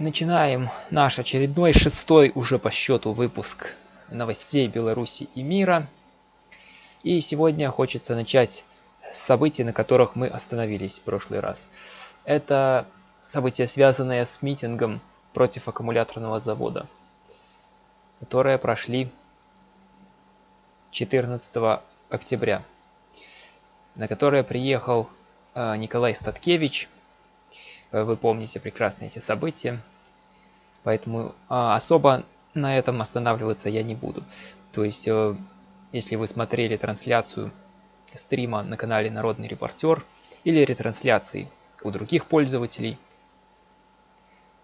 Начинаем наш очередной, шестой уже по счету выпуск новостей Беларуси и мира. И сегодня хочется начать с событий, на которых мы остановились в прошлый раз. Это события, связанные с митингом против аккумуляторного завода, которые прошли 14 октября, на которое приехал э, Николай Статкевич. Э, вы помните прекрасно эти события, поэтому а, особо на этом останавливаться я не буду. То есть, э, если вы смотрели трансляцию стрима на канале Народный репортер или ретрансляции у других пользователей,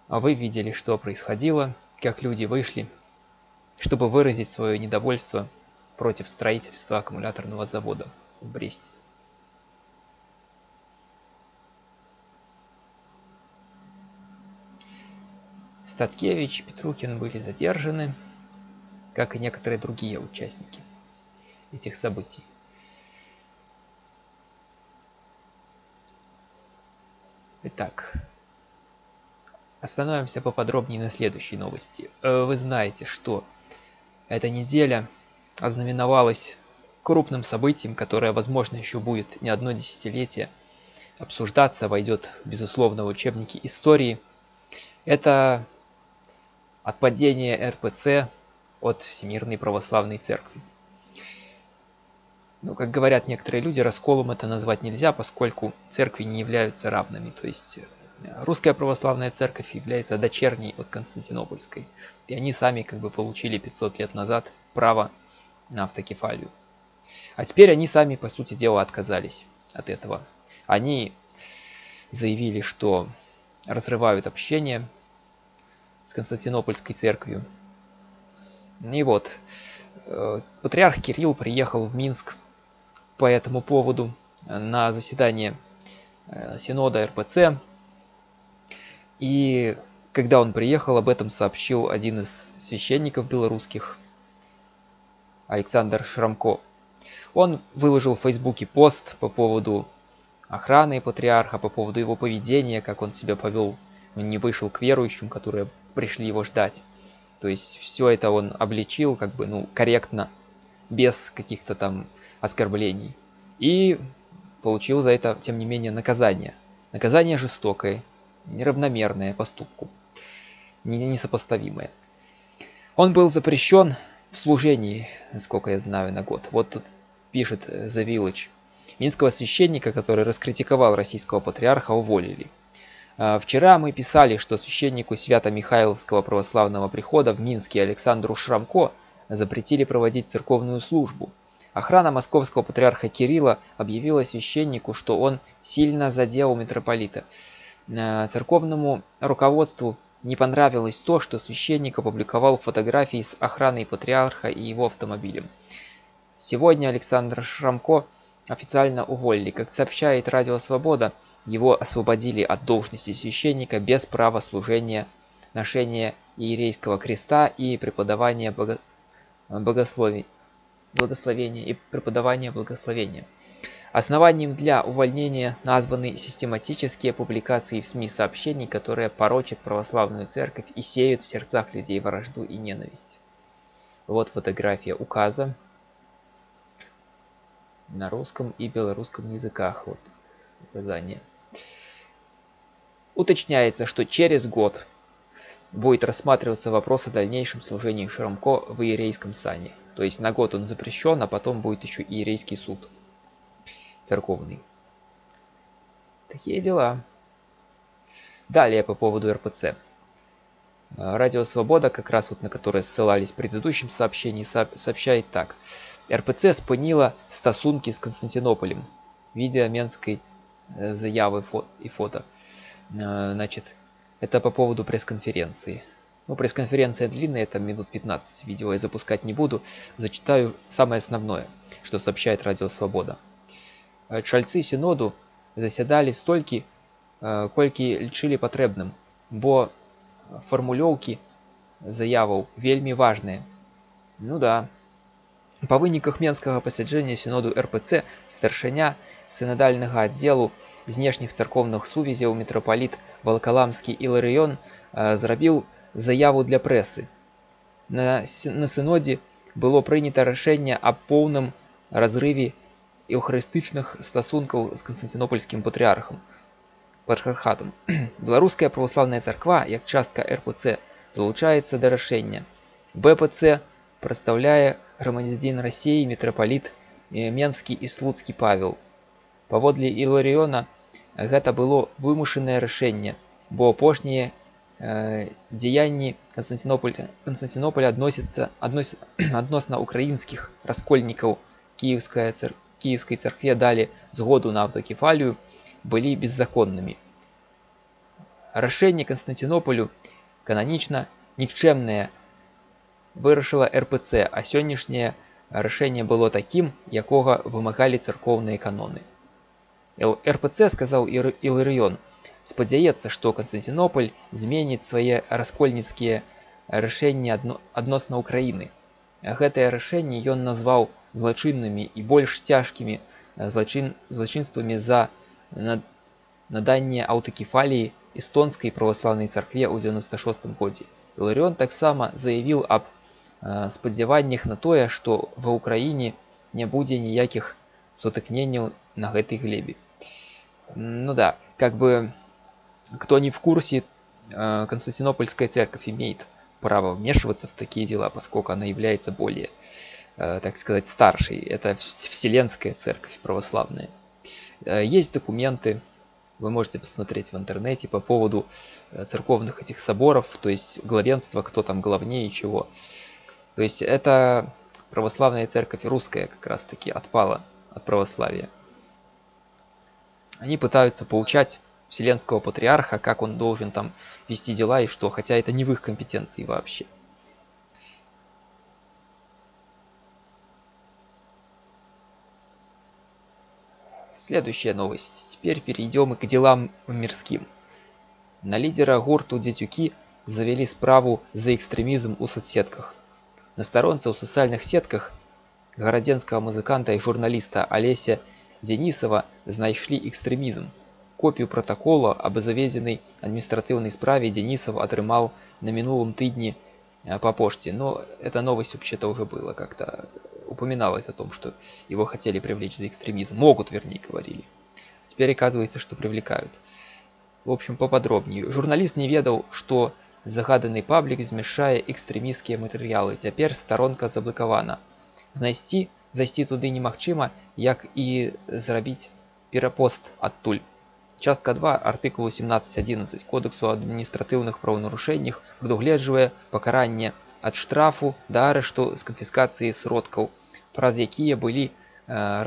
вы видели, что происходило, как люди вышли, чтобы выразить свое недовольство против строительства аккумуляторного завода в Бресте. Статкевич Петрухин были задержаны, как и некоторые другие участники этих событий. Итак, остановимся поподробнее на следующей новости. Э, вы знаете, что эта неделя ознаменовалась крупным событием, которое, возможно, еще будет не одно десятилетие обсуждаться, войдет, безусловно, в учебники истории. Это отпадение РПЦ от Всемирной Православной Церкви. Ну, как говорят некоторые люди, расколом это назвать нельзя, поскольку церкви не являются равными. То есть э, русская православная церковь является дочерней от Константинопольской. И они сами как бы получили 500 лет назад право на автокефалию. А теперь они сами, по сути дела, отказались от этого. Они заявили, что разрывают общение с Константинопольской церковью. И вот, э, патриарх Кирилл приехал в Минск по этому поводу на заседание э, Синода РПЦ. И когда он приехал, об этом сообщил один из священников белорусских, Александр Шрамко. Он выложил в Фейсбуке пост по поводу охраны патриарха, по поводу его поведения, как он себя повел, не вышел к верующим, которые пришли его ждать. То есть все это он обличил как бы, ну, корректно, без каких-то там оскорблений. И получил за это, тем не менее, наказание. Наказание жестокое, неравномерное поступку, несопоставимое. Он был запрещен в служении, насколько я знаю, на год. Вот тут пишет э, The Village. Минского священника, который раскритиковал российского патриарха, уволили. А, вчера мы писали, что священнику Свято-Михайловского православного прихода в Минске Александру Шрамко запретили проводить церковную службу. Охрана московского патриарха Кирилла объявила священнику, что он сильно задел митрополита. А, церковному руководству не понравилось то, что священник опубликовал фотографии с охраной патриарха и его автомобилем. Сегодня Александр Шрамко официально уволили. Как сообщает Радио Свобода, его освободили от должности священника без права служения, ношения иерейского креста и преподавания бого... богословий, благословения и преподавания благословения. Основанием для увольнения названы систематические публикации в СМИ сообщений, которые порочат православную церковь и сеют в сердцах людей вражду и ненависть. Вот фотография указа на русском и белорусском языках. Вот указание. Уточняется, что через год будет рассматриваться вопрос о дальнейшем служении Шрамко в иерейском сане. То есть на год он запрещен, а потом будет еще иерейский суд церковный. Такие дела. Далее по поводу РПЦ. Радио Свобода, как раз вот на которое ссылались в предыдущем сообщении, сообщает так. РПЦ спынила стосунки с Константинополем. Видео Менской э, заявы и фото. Э, значит, это по поводу пресс-конференции. Ну, пресс-конференция длинная, там минут 15 видео я запускать не буду. Зачитаю самое основное, что сообщает Радио Свобода. Э, Чальцы синоду заседали столькі, э, колькі лічылі патрэбным, бо фармулёўкі заяваў вельмі важныя. Ну да. Па выніках менскага пасяджэння сіноду РПЦ старшыня сынадальнага аддзелу знешніх царкоўных сувязяў мітрапаліт валкаламскі Іларыён зрабіў заяву для прэсы. На, на сынодзе было прынята рашэнне аб поўным разрыве эўхарыстычных стасункаў з канстантинопольскім патрыархам патрыархатам. Беларуская праваслаўная царква як частка РПЦ далучаецца да рашэння. БПЦ прадстаўляе грамадзін рассіі мітрапаліт Менскі і слуцкі павел. Паводле Іларыёна гэта было вымушанае рашэнне, бо апошнія э, дзеянні Канстантинополя Канстантинополя адносяцца аднос, адносна украінскіх раскольнікаў кіевская цар, кіевскай царкве далі згоду на аўтакефалію былі беззаконнымі. Рашэнне Канстантинополю кананічна нікчэмнае вырашыла РПЦ, а сённяшняе рашэнне было такім, якога вымагалі царкоўныя каноны. РПЦ сказаў Іларыён, спадзяецца, што Канстантинополь зменіць свае раскольніцкія рашэнні адно, адносна ўкраіны. Гэтае рашэнне ён назваў злачыннымі і больш цяжкімі злачин, злачынствамі за наданне аўтакефаліі эстонскай праваслаўнай царкве ў 96 годзе. Іларыён таксама заявіў аб спадзяваннях на тое, што ва ўкраіне не будзе ніякіх сутыкненняў на гэтай глебе. Ну да, как бы кто не в курсе, Константинопольская церковь имеет право вмешиваться в такие дела, поскольку она является более, так сказать, старшей. Это Вселенская церковь православная. Есть документы, вы можете посмотреть в интернете по поводу церковных этих соборов, то есть главенство, кто там главнее чего. То есть это православная церковь русская как раз таки отпала от православия. Они пытаются поучать Вселенского Патриарха, как он должен там вести дела и что, хотя это не в их компетенции вообще. Следующая новость. Теперь перейдем к делам мирским. На лидера гурту Дитюки завели справу за экстремизм у соцсетках – на старонца ў сацыяльных сетках гарадзенскага музыканта і журналіста алеся дзенісава знайшлі экстрэмізм копію пратакола аб заведзенай адміністратыўнай справе дзенісов атрымаў на мінулым тыдні по почте но эта новость вообще-то уже было как-то упоминалось о том что его хотели привлечь за экстремизм могут вернее говорили теперь оказывается что привлекают в общем поподробнее журналист не ведал что Загаданы паблік змяшчае экстрэміскія матэрыялы. Цяпер старонка заблакавана. Знайсці зайсці туды немагчыма, як і зрабіць перапост адтуль. Частка 2 артыкулу 17.11 кодексу адміністратыўных правонарушэннях прадугледжвае пакаранне ад штрафу да арышту з канфіскацыі сродкаў, праз якія былі э,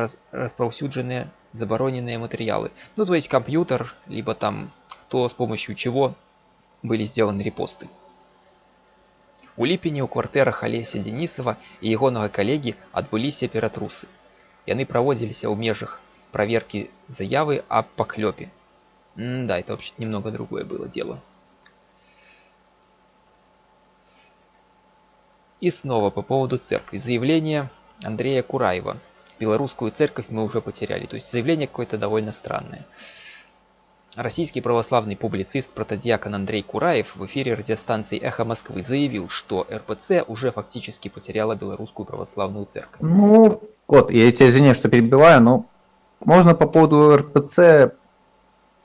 раз, распаўсюджаныя забароненыя матэрыялы. Ну то есть компьютер, либо там то с помощью чего былі сделаны репосты. У ліпені ў кватэрах алеся Денісова і ягонага калегі адбыліся ператрусы. Яны праводзіліся ў межах проверки заявы об поклепе. М да, это вообще немного другое было дело. И снова по поводу церкви. Заявление Андрея Кураева. Белорусскую церковь мы уже потеряли. То есть заявление какое-то довольно странное. Российский православный публицист протодиакон Андрей Кураев в эфире радиостанции «Эхо Москвы» заявил, что РПЦ уже фактически потеряла белорусскую православную церковь. Ну, вот, я тебя извиняюсь, что перебиваю, но можно по поводу РПЦ...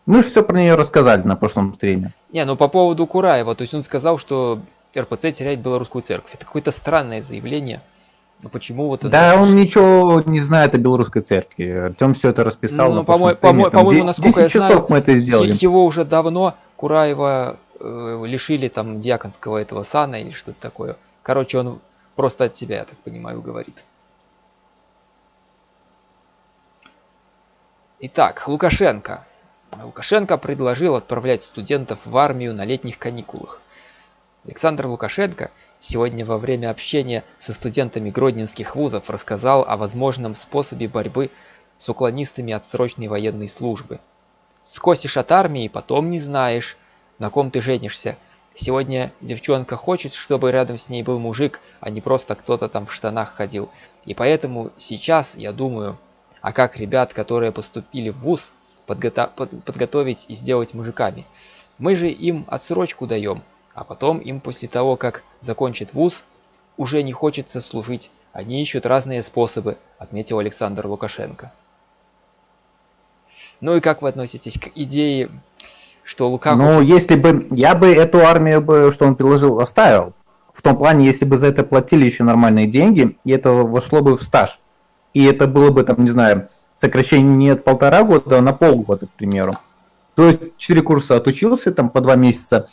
Мы же все про нее рассказали на прошлом стриме. Не, ну по поводу Кураева, то есть он сказал, что РПЦ теряет белорусскую церковь. Это какое-то странное заявление. Ну почему вот Да, это... он ничего не знает о белорусской церкви. Артем все это расписал. Ну, по-моему, по по насколько 10 я часов знаю, мы это сделали. Его уже давно Кураева э, лишили там диаконского этого сана или что-то такое. Короче, он просто от себя, я так понимаю, говорит. Итак, Лукашенко. Лукашенко предложил отправлять студентов в армию на летних каникулах. Александр Лукашенко сегодня во время общения со студентами гродненских вузов рассказал о возможном способе борьбы с уклонистами от срочной военной службы. «Скосишь от армии, потом не знаешь, на ком ты женишься», Сегодня девчонка хочет, чтобы рядом с ней был мужик, а не просто кто-то там в штанах ходил. И поэтому сейчас я думаю, а как ребят, которые поступили в ВУЗ, подгото под подготовить и сделать мужиками. Мы же им отсрочку даем, а потом им после того, как закончит ВУЗ, уже не хочется служить. Они ищут разные способы, отметил Александр Лукашенко. Ну и как вы относитесь к идее что Лукаку... Ну, если бы... Я бы эту армию, бы, что он предложил, оставил. В том плане, если бы за это платили еще нормальные деньги, и это вошло бы в стаж. И это было бы, там, не знаю, сокращение не от полтора года, а на полгода, к примеру. То есть четыре курса отучился, там, по два месяца,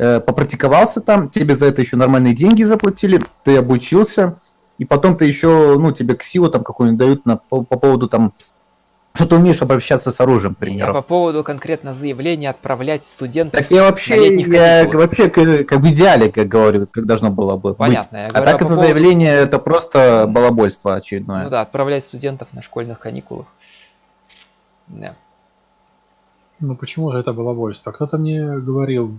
попрактиковался там, тебе за это еще нормальные деньги заплатили, ты обучился, и потом ты еще, ну, тебе ксиву там какую-нибудь дают на, по, по поводу там что ты умеешь обращаться с оружием, к примеру. А по поводу конкретно заявления отправлять студентов Так я вообще, я вообще как, как в идеале, как говорю, как должно было бы Понятно. Быть. Я говорю, а так это поводу... заявление, это просто балабольство очередное. Ну да, отправлять студентов на школьных каникулах. Да. Ну почему же это балабольство? Кто-то мне говорил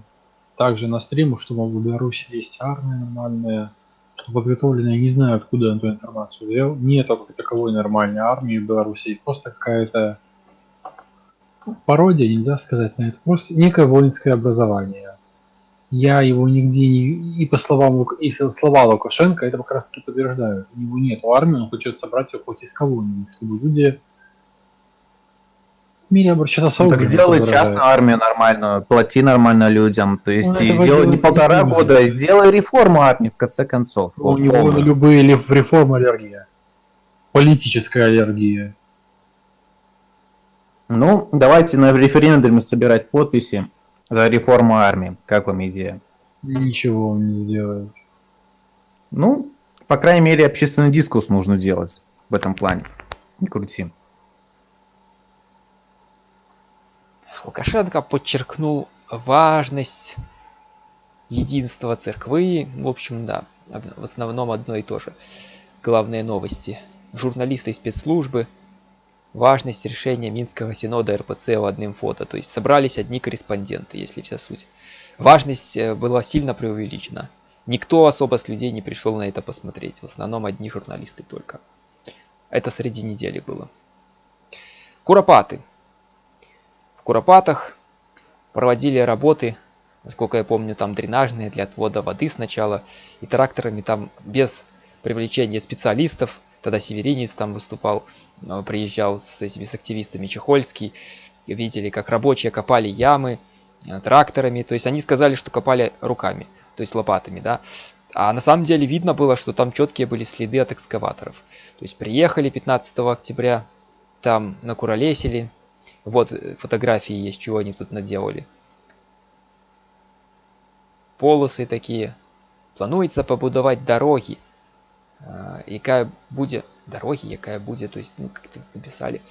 также на стриму, что в Беларуси есть армия нормальная, что подготовлено, я не знаю, откуда эту информацию взял. Нет таковой нормальной армии в Беларуси, просто какая-то пародия, нельзя сказать на это, просто некое воинское образование. Я его нигде не... И по словам и слова Лукашенко это как раз таки подтверждают. У него нет армии, он хочет собрать ее хоть из кого-нибудь, чтобы люди мире обращаться с ну, Так сделай частную армию нормальную, плати нормально людям. То есть ну, сделай не полтора не года, а сделай реформу армии в конце концов. Ну, у него на любые реформы аллергия. Политическая аллергия. Ну, давайте на референдуме собирать подписи за реформу армии. Как вам идея? Ничего он не сделает. Ну, по крайней мере, общественный дискурс нужно делать в этом плане. Не крути. Лукашенко подчеркнул важность единства церквы. В общем, да, в основном одно и то же. Главные новости. Журналисты и спецслужбы. Важность решения Минского синода РПЦ в одним фото. То есть собрались одни корреспонденты, если вся суть. Важность э, была сильно преувеличена. Никто особо с людей не пришел на это посмотреть. В основном одни журналисты только. Это среди недели было. Куропаты. В Куропатах проводили работы, насколько я помню, там дренажные для отвода воды сначала. И тракторами там без привлечения специалистов. Тогда Северинец там выступал, э, приезжал с этими с активистами Чехольский. Видели, как рабочие копали ямы э, тракторами. То есть они сказали, что копали руками, то есть лопатами, да. А на самом деле видно было, что там четкие были следы от экскаваторов. То есть приехали 15 октября, там накуролесили, вот э, фотографии есть, чего они тут наделали. Полосы такие. Плануется побудовать дороги. Якая буде дороги, якая буде, то есть, ну, как то написали,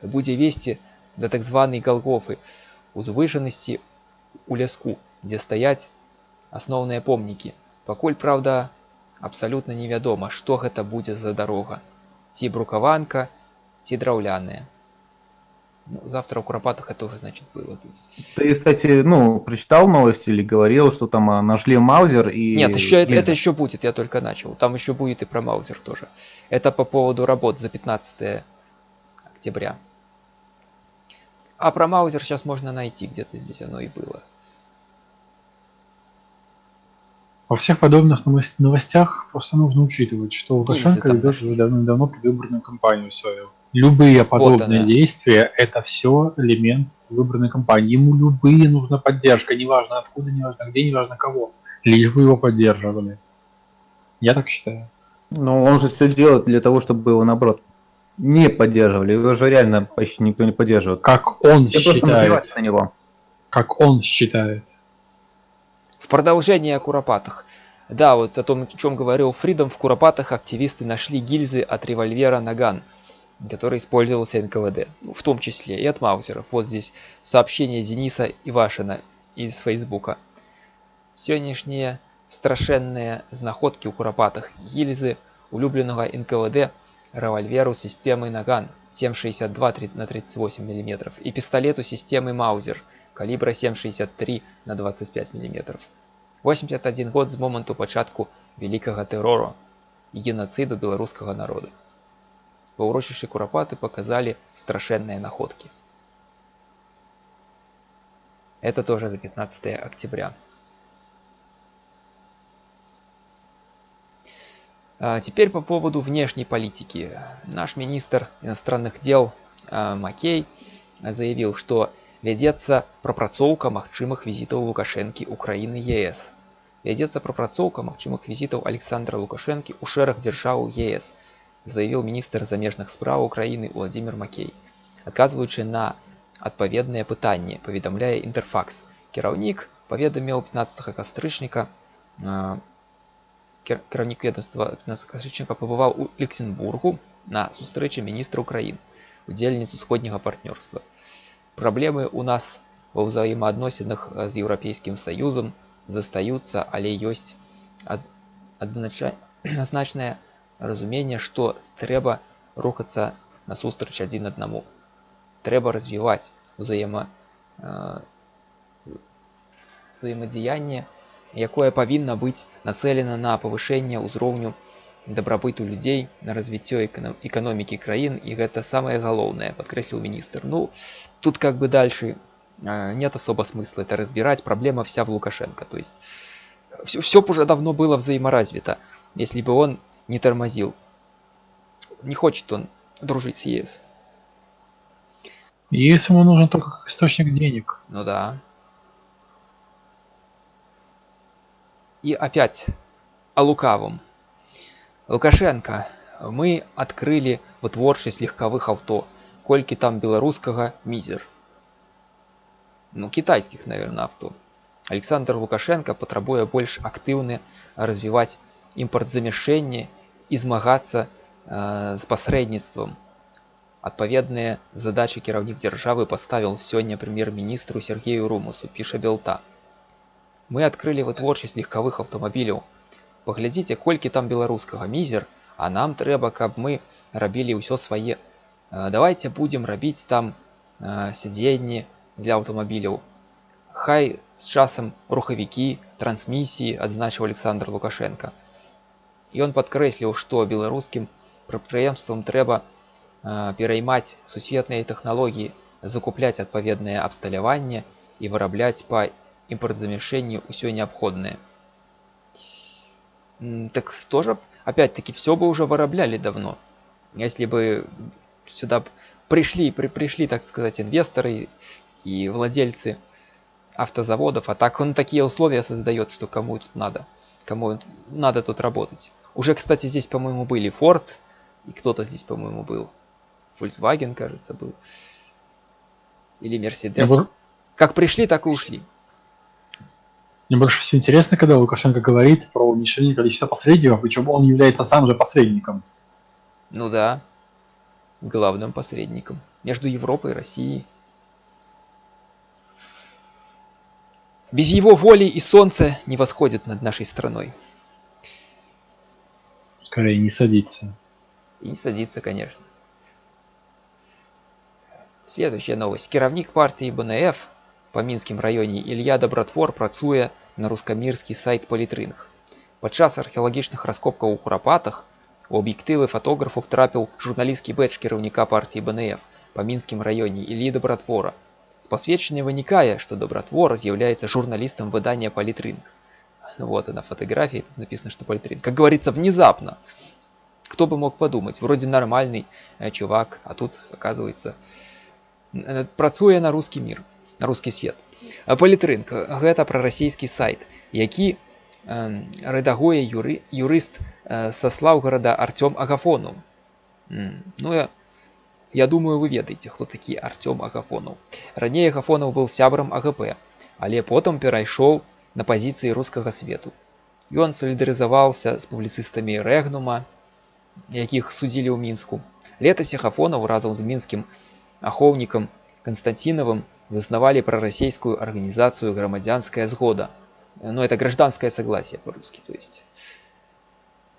буде вести до так званой Голгофы, узвышенности у ляску, где стоять основные помники. Пакуль, правда, абсолютно невядома, что это будет за дорога. Ці брукаванка, ці драўляная. Ну, завтра у Куропатых это уже, значит, было. То есть... Ты, кстати, ну, прочитал новости или говорил, что там а, нашли Маузер и... Нет, еще это, это еще будет, я только начал. Там еще будет и про Маузер тоже. Это по поводу работ за 15 октября. А про Маузер сейчас можно найти, где-то здесь оно и было. Во всех подобных новостях просто нужно учитывать, что Лукашенко ведет уже давно-давно предвыборную кампанию свою. Любые подобные вот действия – это все элемент выбранной кампании. Ему любые нужна поддержка, неважно откуда, неважно где, неважно кого. Лишь бы его поддерживали. Я так считаю. Но он же все делает для того, чтобы его, наоборот, не поддерживали. Его же реально почти никто не поддерживает. Как он все считает. на него. Как он считает. В продолжение о Куропатах. Да, вот о том, о чем говорил Фридом, в Куропатах активисты нашли гильзы от револьвера «Наган» который использовался НКВД, в том числе и от маузеров. Вот здесь сообщение Дениса Ивашина из Фейсбука. Сегодняшние страшенные знаходки у Куропатах гильзы улюбленного НКВД револьверу системы Наган 7,62 на 38 мм и пистолету системы Маузер калібра 7,63 на 25 мм. 81 год з моманту пачатку вялікага тэрору і геноциду беларускага народа. Ва ўрочышчы курапаты показалі страшэнныя находкі. Это тоже за 15 октября. А теперь по поводу внешней политики. Наш министр иностранных дел а, Макей заявил, что вядзецца прапрацоўка магчымых візітаў лукашэнкі Украіны ЕС. Вядзецца прапрацоўка магчымых візітаў Александра Лукашэнкі ў шэраг дзяржаў ЕС, заявіў міністр замежных спраў Украіны Владимир Макей. Адказваючы на адпаведнае пытанне, паведамляе інтэрфакс. Кіраўнік паведаміў 15 кастрычніка кіраўнік ведомства кастрычніка пабываў у Люксембургу на сустрэчы міністра Украін, удзельніц усходняга партнёрства. Праблемы ў нас ва ўзаемаадносінах з еўрапейскім саюзам застаюцца, але ёсць адзначнае разуменне, што трэба рухацца насустрач адзін аднаму. Трэба развіваць узаема взаемадзеянне, якое павінна быць нацелена на павышэнне ўзроўню дабрабыту людзей на развіццё эканомікі краін і гэта самае галоўнае подкрэсліў міністр ну тут как бы дальше нет особо смысла это разбирать проблема вся в лукашенко то есть все, все уже давно было взаиморазвито если бы он не тормозил не хочет он дружить с ЕС ЕС ему нужен только как источник денег ну да и опять о лукавом Лукашенко, мы открыли вытворчасць легкавых авто. Колькі там беларускага мизер. Ну, китайских, наверное, авто. Александр Лукашенко патрабуе больш актыўны развіваць імпартзамяшэнне і змагацца э, з пасрэдніцтвам. Адпаведныя задачы кіраўнік дзяржавы паставіў сёння прэм'ер-міністру Сергею Румусу, піша Белта. Мы адкрылі вытворчасць легкавых аўтамабіляў паглядзіце колькі там беларускага мізер а нам трэба каб мы рабілі ўсё свае давайте будем рабіць там сядзенні для аўтамабіляў хай з часам рухавікі трансмісіі адзначыў александр лукашенко ён падкрэсліў што беларускім прадпрыемствам трэба пераймаць сусветныя тэхналогіі закупляць адпаведнае абсталяванне і вырабляць па імпартзамяшэнні ўсё неабходнае так тоже, опять-таки, все бы уже вырабляли давно. Если бы сюда пришли, при, пришли, так сказать, инвесторы и владельцы автозаводов, а так он такие условия создает, что кому тут надо, кому надо тут работать. Уже, кстати, здесь, по-моему, были Ford, и кто-то здесь, по-моему, был. Volkswagen, кажется, был. Или Mercedes. Как пришли, так и ушли. Мне больше всего интересно, когда Лукашенко говорит про уменьшение количества посредников, причем он является сам же посредником. Ну да, главным посредником между Европой и Россией. Без его воли и солнце не восходит над нашей страной. Скорее, не садится. И не садится, конечно. Следующая новость. Кіравнік партии БНФ па мінскім раёне Ілья Дабратвор працуе на рускамірскі сайт палітрынг. Падчас археалагічных раскопкаў у курапатах у аб'ектывы фатографу трапіў журналісцкі бэч кіраўніка партіі БНФ па мінскім раёне Ілі Дабратвора. З пасведчання вынікае, што Дабратвор з'яўляецца журналістам выдання палітрынг. Вот она фотография, тут написано, что политрин. Как говорится, внезапно. Кто бы мог подумать, вроде нормальный э, чувак, а тут, оказывается, э, працуе на русский мир на русский свет палітрынк гэта прарасійскі сайт які э, рэдагуе юры юрыст э, са слаўгорада артём агафону ну я я думаю вы ведаеце хто такі артём агафонаў раней агафонаў был сябрам агп але потым перайшоў на пазіцыі рускага свету ён салідарызаваўся з публіцыстамі рэгнума якіх судзілі ў мінску летась агафонаў разам з мінскім ахоўнікам константиновым заснавали пророссийскую организацию «Громадянская сгода». Ну, это гражданское согласие по-русски, то есть.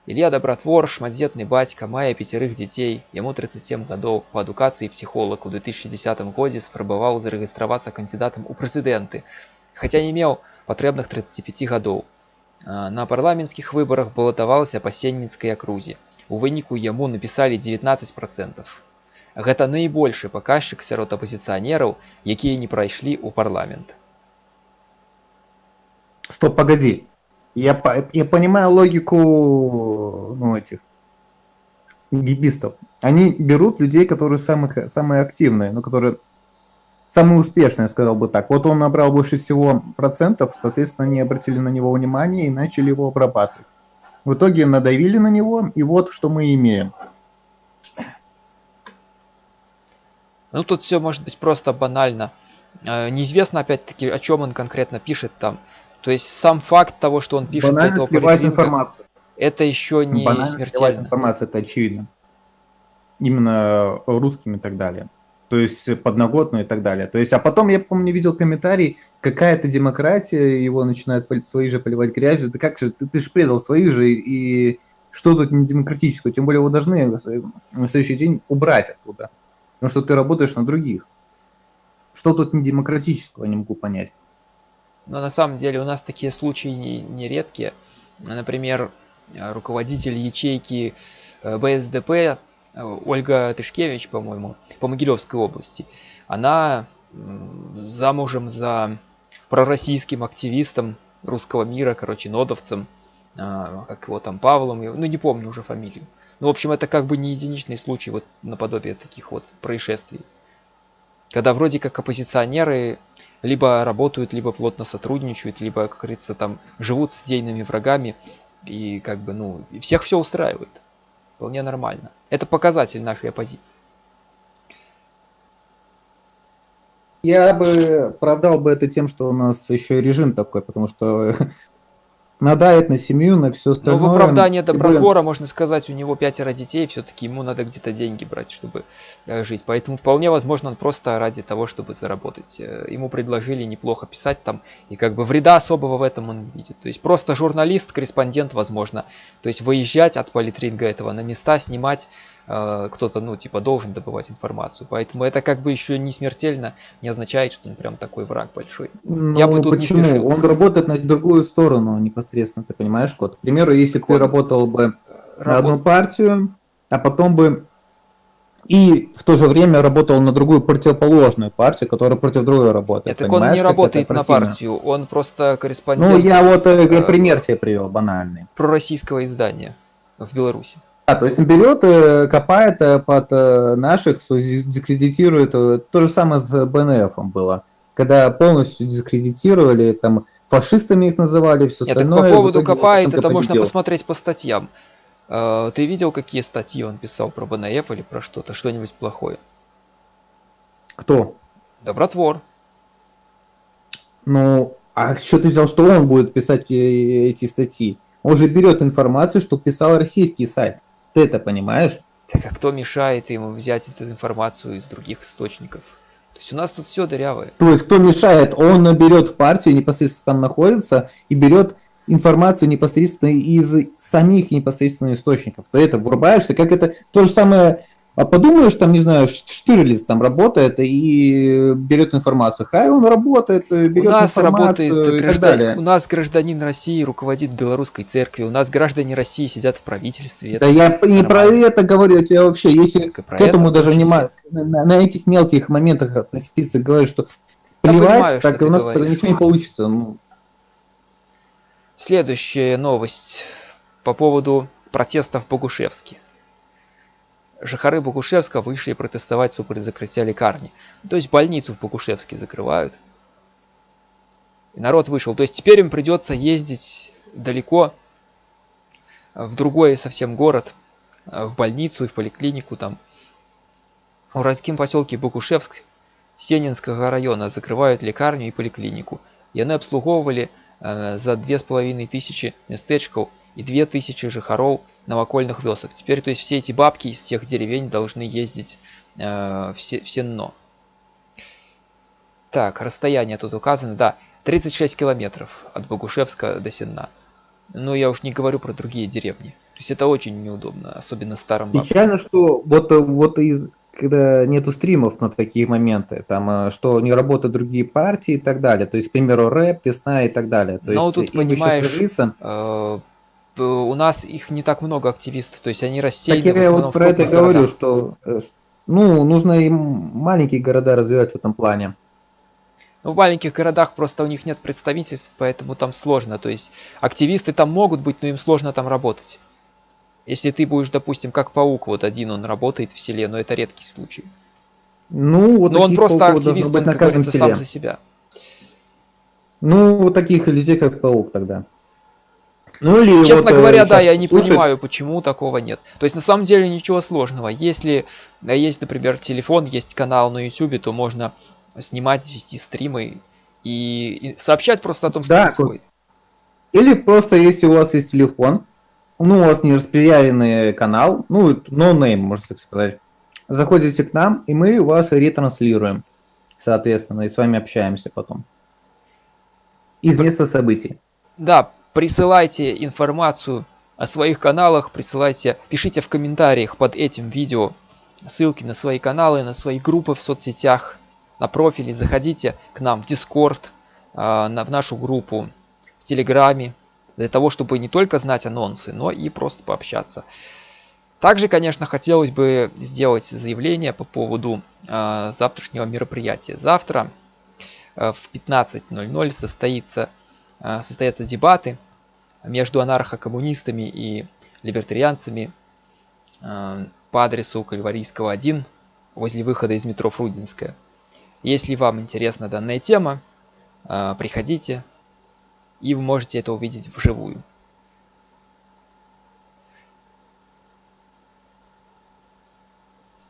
Илья Добротвор, шматдзетны бацька, мае пяцярых дзяцей, яму 37 гадоў па адукацыі псіхолог у 2010 годзе спрабаваў зарэгістравацца кандидатам у прэзідэнты, хаця не меў патрэбных 35 гадоў. На парламенцкіх выбарах балатаваўся па сенніцкай акрузе. У выніку яму напісалі 19 процентов. Гэта найбольшы паказчык сярод апозіцыянераў, якія не прайшлі ў парламент. Стоп, погоди. Я, я понимаю логику ну, этих гибистов. Они берут людей, которые самых, самые активные, ну, которые самые успешные, сказал бы так. Вот он набрал больше всего процентов, соответственно, они обратили на него внимание и начали его обрабатывать. В итоге надавили на него, и вот что мы имеем. Ну, тут все может быть просто банально. Э, неизвестно, опять-таки, о чем он конкретно пишет там. То есть сам факт того, что он пишет Банально этого сливает информацию. это еще не Банально смертельно. информация, это очевидно. Именно русским и так далее. То есть подноготную и так далее. То есть, а потом я помню, видел комментарий, какая-то демократия, его начинают свои же поливать грязью. Да как же, ты, ты же предал своих же, и что тут не демократического? Тем более, вы должны на следующий день убрать оттуда. Потому что ты работаешь на других. Что тут не демократического, не могу понять. Но на самом деле у нас такие случаи не, не редкие. Например, руководитель ячейки э, БСДП э, Ольга Тышкевич, по-моему, по Могилевской области, она замужем за пророссийским активистом русского мира, короче, нодовцем, а, как его там, Павлом, ну не помню уже фамилию. Ну, в общем, это как бы не единичный случай вот наподобие таких вот происшествий. Когда вроде как оппозиционеры либо работают, либо плотно сотрудничают, либо, как говорится, там живут с идейными врагами, и как бы, ну, всех все устраивает. Вполне нормально. Это показатель нашей оппозиции. Я бы оправдал бы это тем, что у нас еще и режим такой, потому что надает на семью, на все остальное. Ну, в оправдание добротвора, можно сказать, у него пятеро детей, все-таки ему надо где-то деньги брать, чтобы э, жить. Поэтому вполне возможно, он просто ради того, чтобы заработать. Э, ему предложили неплохо писать там, и как бы вреда особого в этом он не видит. То есть просто журналист, корреспондент, возможно. То есть выезжать от политринга этого на места, снимать, кто-то, ну, типа, должен добывать информацию. Поэтому это как бы еще не смертельно, не означает, что он прям такой враг большой. Ну, Я бы тут почему? Не спешил. Он работает на другую сторону непосредственно, ты понимаешь, Кот? К примеру, если так ты работал бы Работ... на одну партию, а потом бы и в то же время работал на другую противоположную партию, которая против другой работает. Так он не работает на партию, он просто корреспондент. Ну, я вот э, э пример себе привел банальный. Про российского издания в Беларуси. Да, то есть он берет, э, копает э, под э, наших, дискредитирует. То же самое с БНФ было. Когда полностью дискредитировали, там фашистами их называли, все Нет, остальное. Так по поводу копает, это победил. можно посмотреть по статьям. Ты видел, какие статьи он писал про БНФ или про что-то, что-нибудь плохое? Кто? Добротвор. Ну, а что ты взял, что он будет писать эти статьи? Он же берет информацию, что писал российский сайт. Ты это понимаешь? Так а кто мешает ему взять эту информацию из других источников? То есть у нас тут все дырявое. То есть кто мешает? Он берет в партию, непосредственно там находится, и берет информацию непосредственно из самих непосредственно источников. То это врубаешься, как это то же самое а подумаешь, там, не знаю, Штирлиц там работает и берет информацию. Хай он работает, берет у нас информацию работает и так далее. У нас гражданин России руководит белорусской церковью, у нас граждане России сидят в правительстве. Да я не про это говорю, я тебе вообще, если к этому даже внимание, на, на этих мелких моментах относиться, говорю, что плевать, понимаю, так у нас говоришь. ничего не получится. Ну. Следующая новость по поводу протестов в Богушевске. Жыхары Богушевска вышли протестовать супраць закрытия лекарни. То есть больницу в Богушевске закрывают. И народ вышел. То есть теперь им придется ездить далеко в другой совсем город, в больницу и в поликлинику там. В городскім поселке Богушевск Сенинского района закрывают лекарню и поликлинику. Яны абслугоўвалі э, за две с половиной тысячи местечкаў и 2000 жихаров новокольных вёсок. Теперь, то есть, все эти бабки из тех деревень должны ездить э, все, в Сенно. Так, расстояние тут указано, да, 36 километров от Богушевска до Сенна. Но я уж не говорю про другие деревни. То есть это очень неудобно, особенно старым бабкам. Печально, что вот, вот из, когда нету стримов на такие моменты, там, э, что не работают другие партии и так далее. То есть, к примеру, рэп, весна и так далее. То Но есть, тут, понимаешь, э, п- у нас их не так много активистов, то есть они Так рассеяны в я вот про это крупных говорю, городах. что э, ну, нужно и маленькие города развивать в этом плане. Ну, в маленьких городах просто у них нет представительств, поэтому там сложно. То есть активисты там могут быть, но им сложно там работать. Если ты будешь, допустим, как паук, вот один он работает в селе, но это редкий случай. Ну, вот но он просто активист, быть он, на каждом сам за себя. Ну, вот таких людей, как паук тогда. Ну или Честно вот, э, говоря, да, я не понимаю, почему такого нет. То есть на самом деле ничего сложного. Если э, есть, например, телефон, есть канал на YouTube, то можно снимать, вести стримы и, и сообщать просто о том, что Да, происходит. Или просто, если у вас есть телефон, ну, у вас не распиаренный канал, ну, no name, можно так сказать, заходите к нам, и мы вас ретранслируем, соответственно, и с вами общаемся потом. Из места событий. Да, присылайте информацию о своих каналах, присылайте, пишите в комментариях под этим видео ссылки на свои каналы, на свои группы в соцсетях, на профили, заходите к нам в Discord, а, в нашу группу в Телеграме, для того, чтобы не только знать анонсы, но и просто пообщаться. Также, конечно, хотелось бы сделать заявление по поводу а, завтрашнего мероприятия. Завтра а, в 15.00 состоится, состоятся дебаты между анархокоммунистами и либертарианцами а, по адресу Кальварийского 1 возле выхода из метро Фрудинская. Если вам интересна данная тема, а, приходите, и вы можете это увидеть вживую.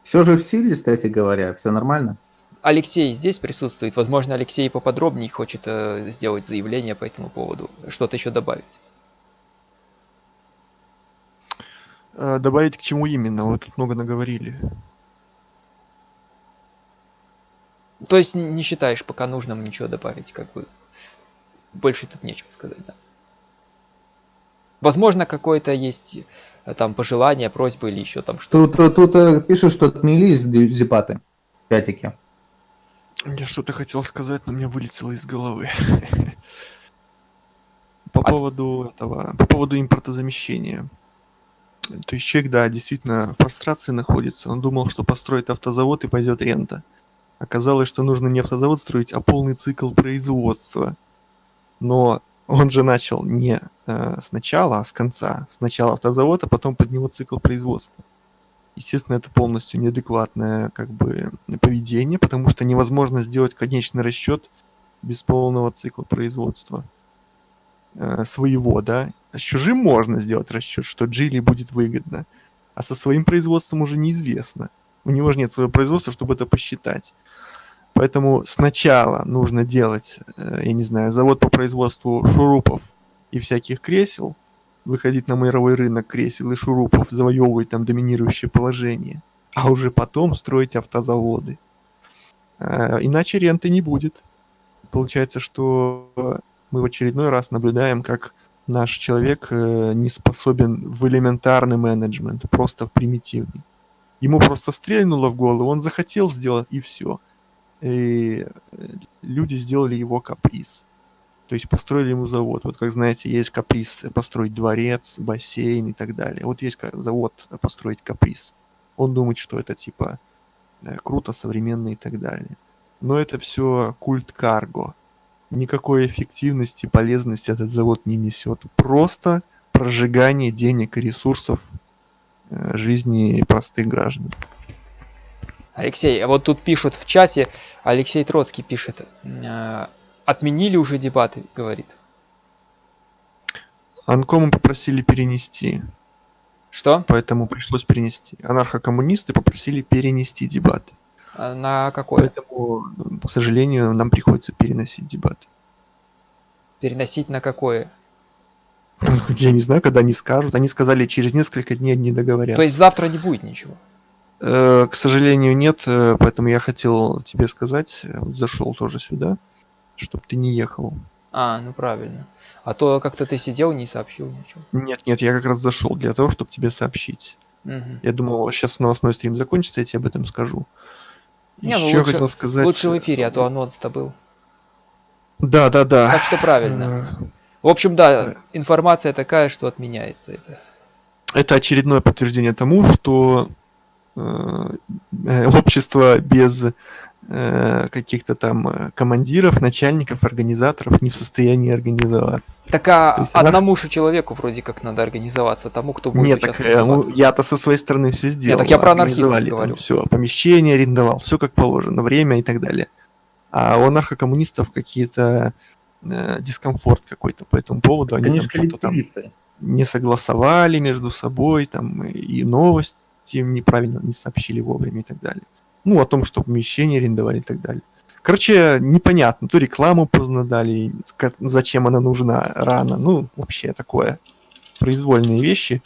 Все же в силе, кстати говоря, все нормально. Алексей здесь присутствует. Возможно, Алексей поподробнее хочет э, сделать заявление по этому поводу. Что-то еще добавить. Э, Добавить к чему именно? Вот тут много наговорили. То есть не считаешь пока нужным ничего добавить, как бы. Больше тут нечего сказать, да. Возможно, какое-то есть э, там пожелание, просьба или еще там что-то. Тут, тут, э, пишут, что отменились дебаты в чатике. Я что-то хотел сказать, но мне вылетело из головы. По А- поводу этого, по поводу импортозамещения. То есть человек, да, действительно в прострации находится. Он думал, что построит автозавод и пойдет рента. Оказалось, что нужно не автозавод строить, а полный цикл производства. Но он же начал не э, сначала, а с конца. Сначала автозавод, а потом под него цикл производства. Естественно, это полностью неадекватное как бы поведение, потому что невозможно сделать конечный расчет без полного цикла производства э, своего, да. А с чужим можно сделать расчет, что Джили будет выгодно, а со своим производством уже неизвестно. У него же нет своего производства, чтобы это посчитать. Поэтому сначала нужно делать, э, я не знаю, завод по производству шурупов и всяких кресел, выходить на мировой рынок кресел и шурупов, завоевывать там доминирующее положение, а уже потом строить автозаводы. Э, Иначе ренты не будет. Получается, что мы в очередной раз наблюдаем, как наш человек э, не способен в элементарный менеджмент, просто в примитивный. Ему просто стрельнуло в голову, он захотел сделать, и все. И э, люди сделали его каприз. То есть построили ему завод. Вот как знаете, есть каприз построить дворец, бассейн и так далее. Вот есть завод построить каприз. Он думает, что это типа э, круто, современно и так далее. Но это все культ карго. Никакой эффективности, полезности этот завод не несет. Просто прожигание денег и ресурсов э, жизни простых граждан. Алексей, вот тут пишут в чате, Алексей Троцкий пишет, э, отменили уже дебаты, говорит. Анкому попросили перенести, Что? поэтому пришлось перенести. Анархокоммунисты попросили перенести дебаты. А На какое? Поэтому, к сожалению, нам приходится переносить дебаты. Переносить на какое? Я не знаю, когда они скажут. Они сказали, через несколько дней не договорятся. То есть завтра не будет ничего. Э, К сожалению, нет, э, поэтому я хотел тебе сказать, э, зашел тоже сюда, чтобы ты не ехал А, ну правильно. А то как-то ты сидел, не сообщил ничего. Нет, нет, я как раз зашел для того, чтобы тебе сообщить. Мгм. Я думал, сейчас новостной стрим закончится, я тебе об этом скажу. Не, ну Еще лучше- хотел сказать... Лучше в эфире, а то анонс-то был. Да, да, да. Так что правильно. Э, В общем, да, информация такая, что отменяется это. Это очередное подтверждение тому, что э, э, общество без э, каких-то там э, командиров, начальников, организаторов не в состоянии организоваться. Так а То есть она- одному же человеку вроде как надо организоваться, тому, кто будет Нет, так э, ну, я-то со своей стороны все сделал. так я про анархистов говорю. Все, помещение арендовал, все как положено, время и так далее. А у анархокоммунистов какие-то э, дискомфорт какой-то по этому поводу. Они Они там что-то там не согласовали между собой, там и новости им неправильно не сообщили вовремя и так далее. Ну, о том, что помещение арендовали и так далее. Короче, непонятно, то рекламу поздно дали, зачем она нужна рано, ну, вообще такое, произвольные вещи,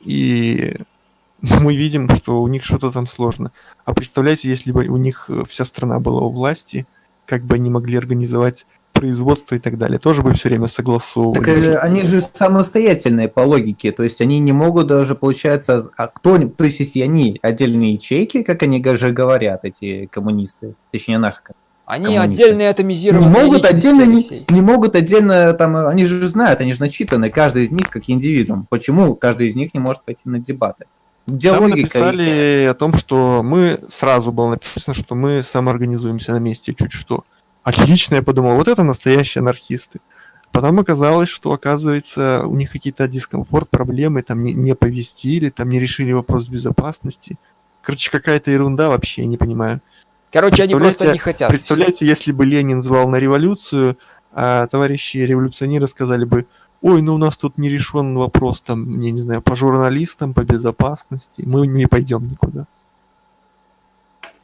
и мы видим, что у них что-то там сложно. А представляете, если бы у них э, вся страна была у власти, как бы они могли организовать производство и так далее, тоже бы все время согласовывали. Так э, они же самостоятельные по логике, то есть они не могут даже, получается, а кто, то есть если они отдельные ячейки, как они же говорят, эти коммунисты, точнее анархо, Они коммунисты. отдельные не атомизированные могут личности, отдельно, не, не могут отдельно, там, они же знают, они же начитаны, каждый из них как индивидуум. Почему каждый из них не может пойти на дебаты? Где Там логика? написали о том, что мы сразу было написано, что мы самоорганизуемся на месте чуть что. Отлично, я подумал, вот это настоящие анархисты. Потом оказалось, что, оказывается, у них какие-то дискомфорт, проблемы, там не, не повестили, там не решили вопрос безопасности. Короче, какая-то ерунда вообще, я не понимаю. Короче, они просто не хотят. Представляете, если бы Ленин звал на революцию, а товарищи революционеры сказали бы, ой, ну у нас тут не решен вопрос, там, я не знаю, по журналистам, по безопасности, мы не пойдем никуда.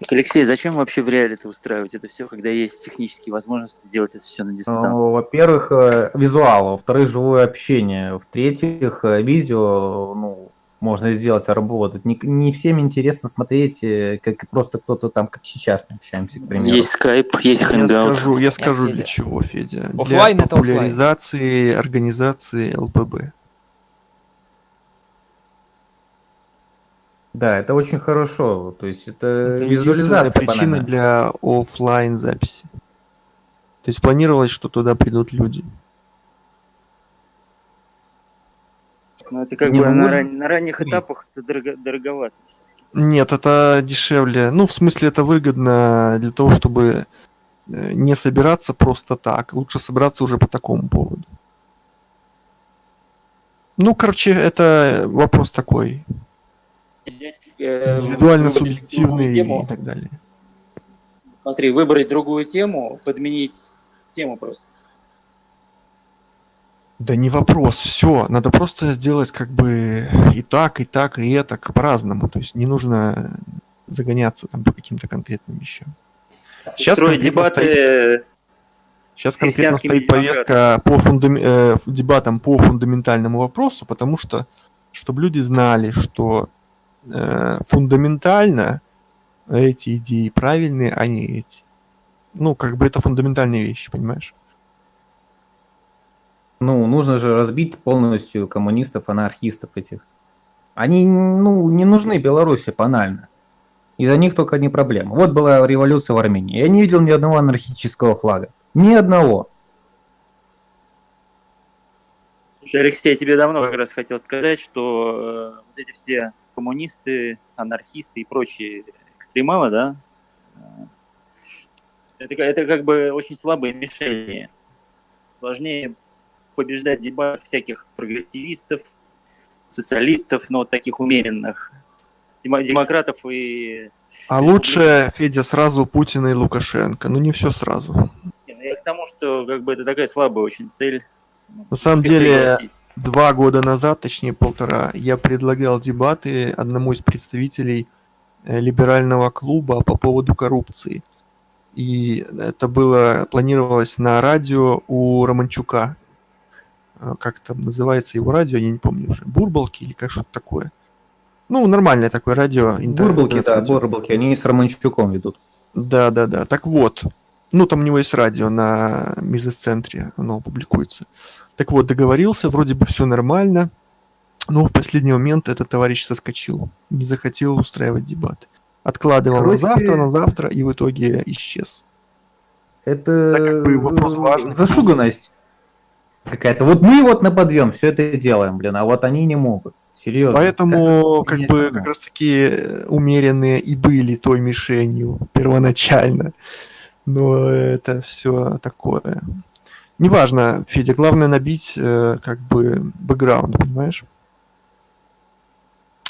Так, Алексей, зачем вообще в реале это устраивать это все, когда есть технические возможности делать это все на Ну, дистанции? во-первых, э, визуал, во-вторых, живое общение, в-третьих, э, видео, ну, можно сделать, работать. Не, не всем интересно смотреть, э, как просто кто-то там, как сейчас мы общаемся, к примеру. Есть скайп, есть Я хэнгаут. скажу, я скажу для чего, Федя. Оффлайн для это оффлайн. популяризации организации ЛПБ. Да, это очень хорошо. То есть это, Это визуализация причина банальная. для оффлайн записи. То есть планировалось, что туда придут люди. Ну, это как Не, бы ну, на, ран- на ранних этапах это дорого- дороговато. Нет, это дешевле. Ну, в смысле, это выгодно для того, чтобы э, не собираться просто так. Лучше собраться уже по такому поводу. Ну, короче, это вопрос такой. Взять, э, Индивидуально субъективный и так далее. Смотри, выбрать другую тему, подменить тему просто. Да не вопрос, все, надо просто сделать как бы и так, и так, и это по-разному. То есть не нужно загоняться там по каким-то конкретным вещам. Сейчас Строить конкретно дебаты Сейчас с конкретно стоит повестка по фундам- э, дебатам по фундаментальному вопросу, потому что, чтобы люди знали, что э, фундаментально эти идеи правильные, а не эти. Ну, как бы это фундаментальные вещи, понимаешь? Ну, нужно же разбить полностью коммунистов, анархистов этих. Они, ну, не нужны Беларуси банально. Из-за них только одни проблемы. Вот была революция в Армении. Я не видел ни одного анархического флага. Ни одного. Алексей, я тебе давно как раз хотел сказать, что э, вот эти все коммунисты, анархисты и прочие экстремалы, да, э, это, это как бы очень слабые мишени. Сложнее побеждать в дебатах всяких прогрессивистов, социалистов, но вот таких умеренных, демо- демократов и... А лучше, Федя, сразу Путина и Лукашенко. Ну, не все сразу. Ну Я к тому, что как бы это такая слабая очень цель. На самом деле. Два года назад, точнее полтора, я предлагал дебаты одному из представителей э, либерального клуба по поводу коррупции. И это было, планировалось на радио у Романчука. Э, Как там называется его радио, я не помню уже. Бурбалки или как что-то такое. Ну, нормальное такое радио. Бурбалки, да, интернет-радио. бурбалки, они с Романчуком ведут. Да, да, да. Так вот, Ну, там у него есть радио на Мизес-центре, оно публикуется. Так вот, договорился, вроде бы все нормально, но в последний момент этот товарищ соскочил, не захотел устраивать дебаты. Откладывал Короче, на завтра, на завтра и в итоге исчез. Это так, как бы, вопрос важный. зашуганность какая-то. Вот мы вот на подъем все это делаем, блин, а вот они не могут. Серьезно. Поэтому как, как бы как раз таки умеренные и были той мишенью первоначально. Но это все такое. Неважно, Федя, главное набить э, как бы бэкграунд, понимаешь?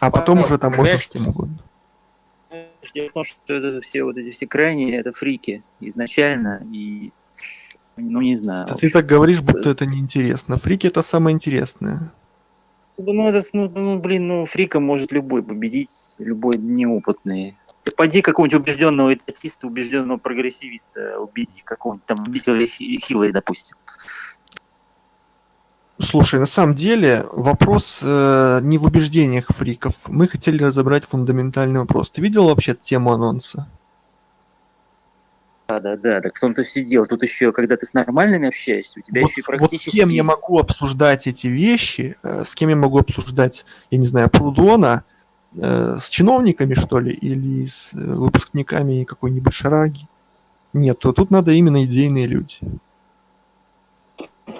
А потом а, уже там можно что угодно. Дело в том, что это все вот эти все крайние, это фрики изначально, и ну не знаю. ты так говоришь, будто это неинтересно. Фрики это самое интересное. Ну, это, ну, ну, блин, ну, фрика может любой победить, любой неопытный. Ты поди какого-нибудь убежденного этатиста, убежденного прогрессивиста убеди, какого-нибудь там убедителя Хиллари, допустим. Слушай, на самом деле вопрос э, не в убеждениях фриков. Мы хотели разобрать фундаментальный вопрос. Ты видел вообще тему анонса? Да, да, да, так в том-то все дело. Тут еще, когда ты с нормальными общаешься, у тебя вот, еще и практически... Вот с кем я могу обсуждать эти вещи, э, с кем я могу обсуждать, я не знаю, Прудона, э, с чиновниками, что ли, или с э, выпускниками какой-нибудь шараги? Нет, то тут надо именно идейные люди.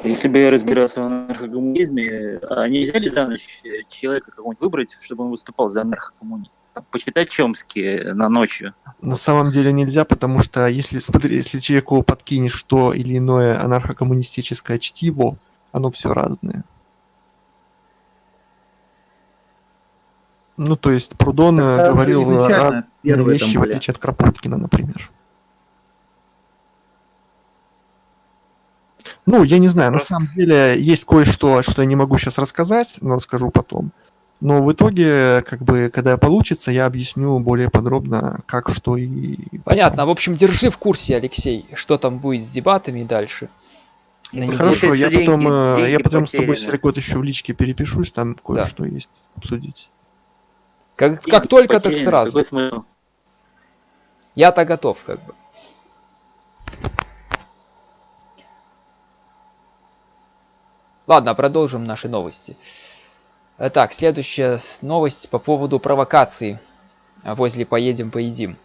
Если бы я разбирался в анархокоммунизме, а нельзя ли за ночь человека какого-нибудь выбрать, чтобы он выступал за анархокоммуниста? почитать Чомски на ночью. На самом деле нельзя, потому что если, смотри, если человеку подкинешь то или иное анархокоммунистическое чтиво, оно все разное. Ну, то есть Прудон Это говорил разные вещи, в отличие от Кропоткина, например. Ну, я не знаю, Просто... на самом деле есть кое-что, что я не могу сейчас рассказать, но расскажу потом. Но в итоге, как бы, когда получится, я объясню более подробно, как, что и... Понятно. В общем, держи в курсе, Алексей, что там будет с дебатами дальше. На Хорошо, я деньги, потом, э, деньги я потом с тобой, Серегот, еще в личке перепишусь, там кое-что да. есть обсудить. Как, как только, так сразу. Я-то готов, как бы. Ладно, продолжим наши новости. Э, так, следующая новость по поводу провокации возле «Поедем, поедим».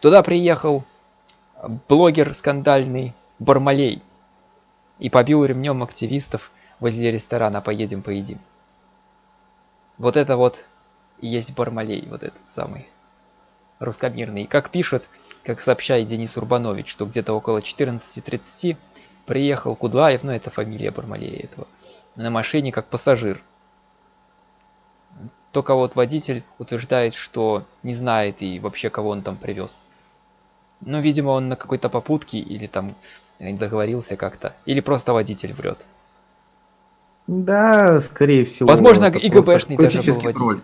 Туда приехал блогер скандальный Бармалей и побил ремнем активистов возле ресторана «Поедем, поедим». Вот это вот и есть Бармалей, вот этот самый русскомирный. Как пишет, как сообщает Денис Урбанович, что где-то около 14.30 Приехал Кудлаев, ну это фамилия Бармалея этого, на машине как пассажир. Только вот водитель утверждает, что не знает и вообще кого он там привез. Ну, видимо, он на какой-то попутке или там договорился как-то. Или просто водитель врет. Да, скорее всего. Возможно, и ГБшный даже был водитель.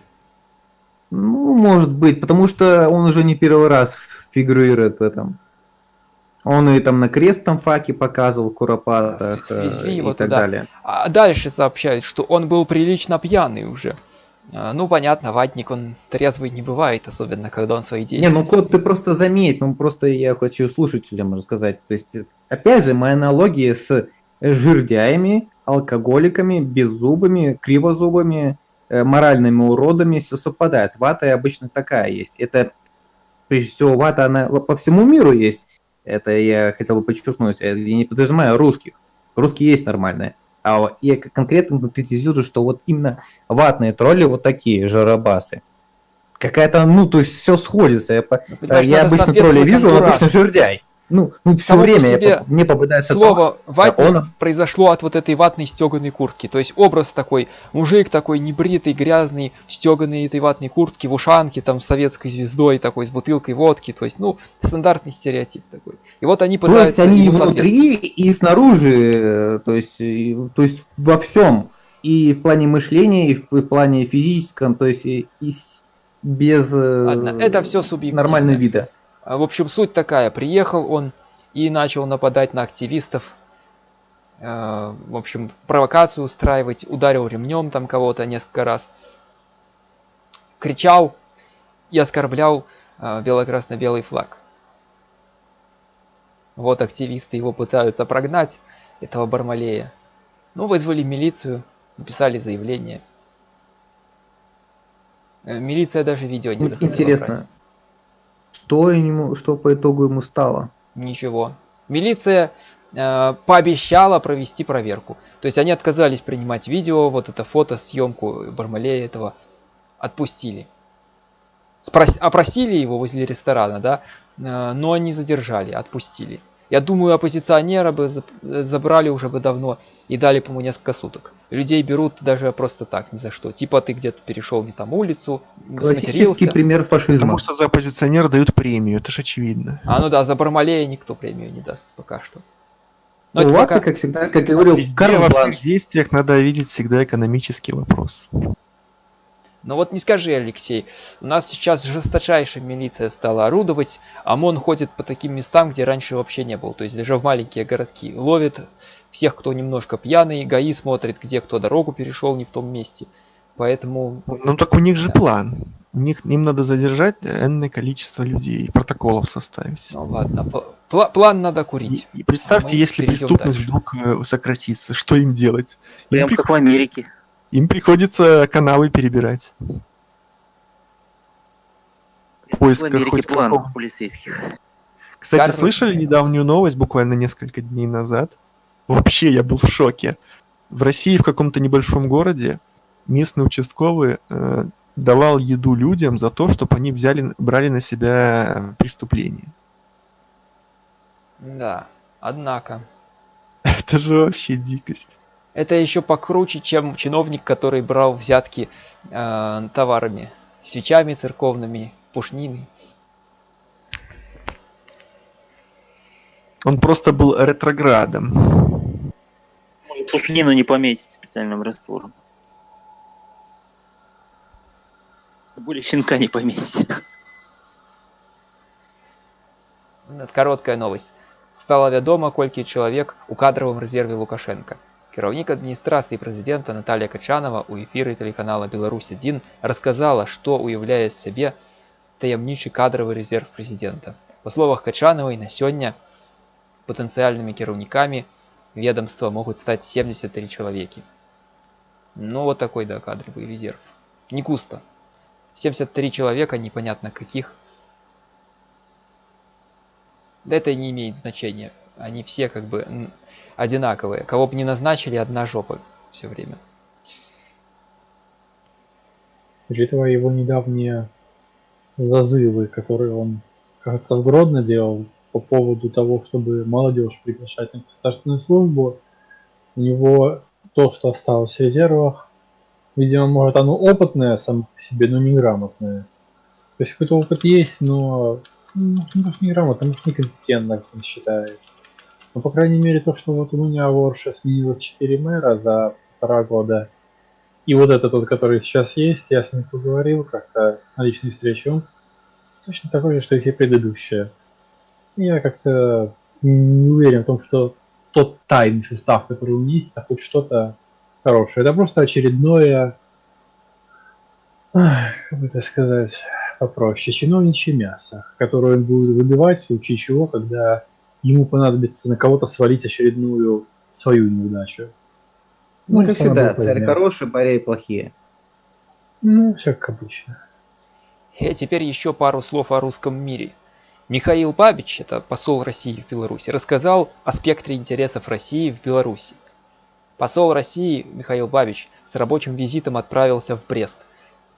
Ну, может быть, потому что он уже не первый раз фигурирует в этом. Он и там на крестном факе показывал Куропата Свезли его и так туда. далее. А дальше сообщают, что он был прилично пьяный уже. А, ну, понятно, ватник, он трезвый не бывает, особенно когда он свои действия... Не, ну, Кот, ты просто заметь, ну, просто я хочу слушателям рассказать. То есть, опять же, моя аналогия с жирдяями, алкоголиками, беззубыми, кривозубыми, э, моральными уродами все совпадает. Вата обычно такая есть. Это, прежде всего, вата, она по всему миру есть. Это я хотел бы подчеркнуть. Я не подразумеваю русских. Русские есть нормальные. А я конкретно конкретизирую, что вот именно ватные тролли вот такие, жарабасы. Какая-то, ну, то есть все сходится. Я, ну, я обычно тролли вижу, он обычно жердяй. Ну, ну все Само время себе мне попадается слово то, ватник он... произошло от вот этой ватной стеганой куртки. То есть образ такой, мужик такой небритый, грязный, в стеганой этой ватной куртке, в ушанке, там, с советской звездой такой, с бутылкой водки. То есть, ну, стандартный стереотип такой. И вот они пытаются... То есть они внутри и снаружи, то есть, то есть во всем. И в плане мышления, и в, в плане физическом, то есть и, и без э, Ладно, это все субъективно. нормального вида. А, в общем, суть такая. Приехал он и начал нападать на активистов. Э, в общем, провокацию устраивать. Ударил ремнем там кого-то несколько раз. Кричал и оскорблял э, бело-красно-белый флаг. Вот активисты его пытаются прогнать, этого Бармалея. Ну, вызвали милицию, написали заявление. Э, милиция даже видео не захотела Интересно, брать. Что, ему, что по итогу ему стало? Ничего. Милиция э, пообещала провести проверку. То есть они отказались принимать видео, вот это фото, съемку Бармалея этого отпустили. Спрос... Опросили его возле ресторана, да, э, но не задержали, отпустили. Я думаю, оппозиционера бы забрали уже бы давно и дали, по-моему, несколько суток. Людей берут даже просто так, ни за что. Типа ты где-то перешел не там улицу, Классический пример фашизма. Потому что за оппозиционера дают премию, это же очевидно. А ну да, за Бармалея никто премию не даст пока что. Но ну, пока... как всегда, как я говорил, Везде, во всех действиях надо видеть всегда экономический вопрос. Но вот не скажи, Алексей, у нас сейчас жесточайшая милиция стала орудовать, ОМОН ходит по таким местам, где раньше вообще не было, то есть даже в маленькие городки. Ловит всех, кто немножко пьяный, ГАИ смотрит, где кто дорогу перешел не в том месте. Поэтому... Ну так у них же да. план. У них, им надо задержать энное количество людей, протоколов составить. Ну ладно, пл план надо курить. И, и представьте, а если преступность дальше. вдруг э, сократится, что им делать? Прям им как в Америке. Им приходится каналы перебирать. В поисках Америке план какого... полицейских. Кстати, Карл... слышали недавнюю новость буквально несколько дней назад? Вообще, я был в шоке. В России в каком-то небольшом городе местный участковый э, давал еду людям за то, чтобы они взяли, брали на себя преступление. Да, однако. Это же вообще дикость. Это еще покруче, чем чиновник, который брал взятки э, товарами, свечами церковными, пушнины. Он просто был ретроградом. Может, пушнину не пометить специальным раствором. Более щенка не пометить. Короткая новость. Стало вядома, колькі чалавек у кадравым рэзерве Лукашенко. Кіраўнік адміністрацыі прэзідэнта Наталья Качанова ў эфіры тэлеканала Беларусь-1 расказала, што ўяўляе з сябе таямнічы кадравы рэзерв прэзідэнта. Па словах Качанавай на сёння патэнцыяльнымі кіраўнікамі ведомства могуць стаць 73 чалавекі. Ну вот такой да кадровый резерв. Не густо. 73 человека, непонятно каких. Да это не имеет значения. Они все как бы одинаковые. Кого бы не назначили, одна жопа все время. Учитывая его недавние зазывы, которые он как-то в Гродно делал по поводу того, чтобы молодежь приглашать на государственную службу, у него то, что осталось в резервах, видимо, может оно опытное само по себе, но неграмотное. То есть какой-то опыт есть, но ну, может, неграмотно, может некомпетентно, как он считает. Ну, по крайней мере, то, что вот у меня в Орше сменилось 4 мэра за полтора года, и вот этот тот, который сейчас есть, я с ним поговорил как-то на личной встрече, он точно такой же, что и все предыдущие. Я как-то не уверен в том, что тот тайный состав, который у меня есть, это хоть что-то хорошее. Это просто очередное, как бы это сказать попроще, чиновничье мясо, которое он будет выбивать в случае чего, когда ему понадобится на кого-то свалить очередную свою неудачу. Ну, ну как всегда, царь хороший, парей плохие. Ну, все как обычно. И теперь еще пару слов о русском мире. Михаил Бабич, это посол России в Беларуси, рассказал о спектре интересов России в Беларуси. Посол России Михаил Бабич с рабочим визитом отправился в Брест.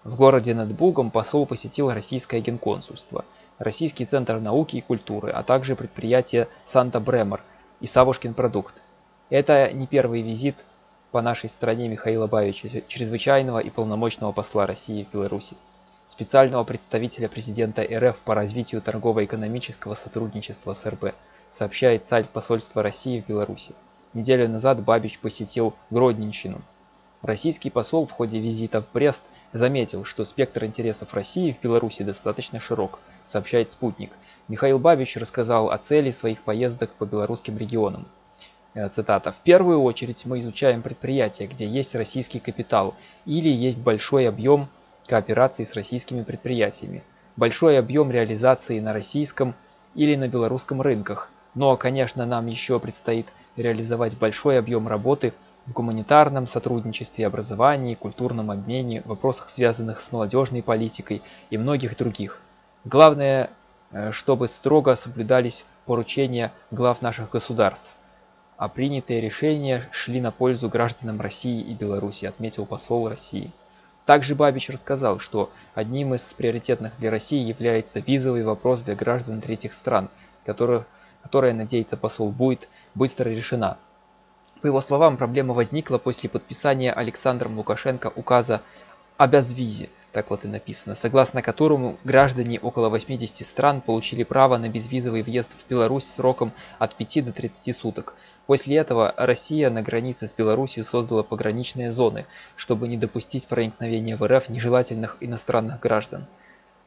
В городе над Бугом посол посетил российское генконсульство – Российский центр науки и культуры, а также предприятие Санта-Бремер и Савушкин продукт. Это не первый визит по нашей стране Михаила Бавича, чрезвычайного и полномочного посла России в Беларуси, специального представителя президента РФ по развитию торгово-экономического сотрудничества с РБ, сообщает сайт посольства России в Беларуси. Неделю назад Бабич посетил Гродненщину. Российский посол в ходе визита в Брест заметил, что спектр интересов России в Беларуси достаточно широк, сообщает «Спутник». Михаил Бабич рассказал о цели своих поездок по белорусским регионам. Э, цитата. «В первую очередь мы изучаем предприятия, где есть российский капитал или есть большой объем кооперации с российскими предприятиями, большой объем реализации на российском или на белорусском рынках, Но, конечно, нам еще предстоит реализовать большой объем работы в гуманитарном сотрудничестве, образовании, культурном обмене, вопросах, связанных с молодежной политикой и многих других. Главное, э, чтобы строго соблюдались поручения глав наших государств, а принятые решения шли на пользу гражданам России и Беларуси, отметил посол России. Также Бабич рассказал, что одним из приоритетных для России является визовый вопрос для граждан третьих стран, которых, которая, надеется посол, будет быстро решена. По его словам, проблема возникла после подписания Александром Лукашенко указа о безвизе, так вот и написано, согласно которому граждане около 80 стран получили право на безвизовый въезд в Беларусь сроком от 5 до 30 суток. После этого Россия на границе с Беларусью создала пограничные зоны, чтобы не допустить проникновения в РФ нежелательных иностранных граждан.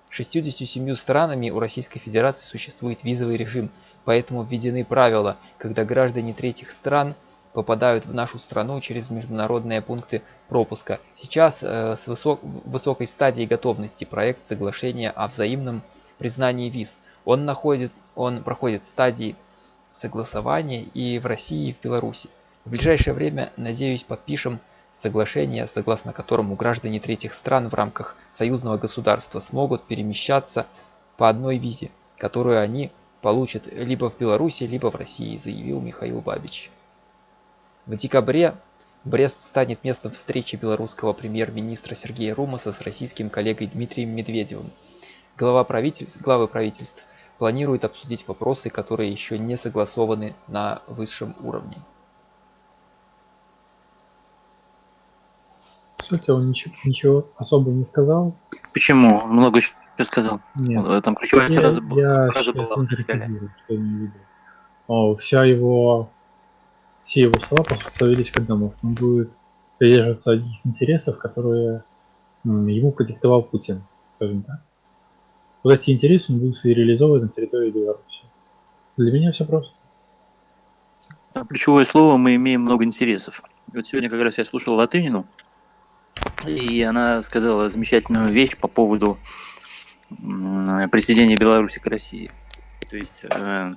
67 странами у Российской Федерации существует визовый режим, поэтому введены правила, когда граждане третьих стран – попадают в нашу страну через международные пункты пропуска. Сейчас э, с высок высокой стадии готовности проект соглашения о взаимном признании виз. Он, находит, он проходит стадии согласования и в России, и в Беларуси. В ближайшее время, надеюсь, подпишем соглашение, согласно которому граждане третьих стран в рамках союзного государства смогут перемещаться по одной визе, которую они получат либо в Беларуси, либо в России, заявил Михаил Бабич. В декабре Брест станет местом встречи белорусского премьер-министра Сергея Румаса с российским коллегой Дмитрием Медведевым. Глава правительств, главы правительств планируют обсудить вопросы, которые еще не согласованы на высшем уровне. Кстати, он ничего, ничего особо не сказал. Почему? Он много еще сказал. Нет. Там ключевая я, фраза, я сейчас была. О, вся его все его слова сводились к одному, что он будет придерживаться одних интересов, которые ему продиктовал Путин, скажем так. Вот эти интересы он будет реализовывать на территории Беларуси. Для меня все просто. Там ключевое слово мы имеем много интересов. Вот сегодня как раз я слушал Латынину, и она сказала замечательную вещь по поводу присоединения Беларуси к России. То есть э,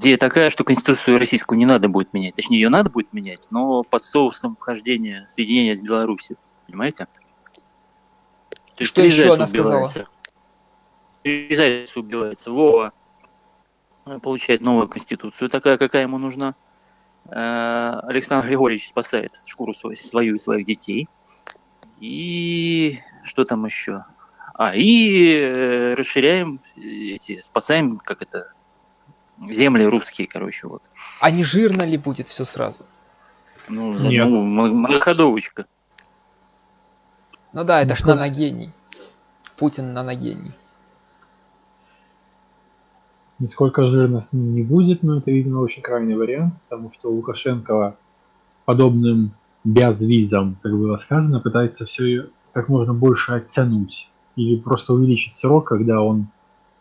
идея такая, что Конституцию российскую не надо будет менять. Точнее, ее надо будет менять, но под соусом вхождения, соединения с Беларусью. Понимаете? То есть Что еще она сказала? убивается. Три зайца убивается. Вова э, получает новую конституцию, такая, какая ему нужна. Э, Александр Григорьевич спасает шкуру свою, свою и своих детей. И что там еще? А, и э, расширяем эти, спасаем, как это, земли русские, короче, вот. А не жирно ли будет все сразу? Ну, Нет. ну, многоходовочка. Ну да, это ж Ну, наногений. Путин наногений. Нисколько жирно с ним не будет, но это, видимо, очень крайний вариант, потому что Лукашенко подобным безвизом, как было сказано, пытается все как можно больше оттянуть или просто увеличить срок, когда он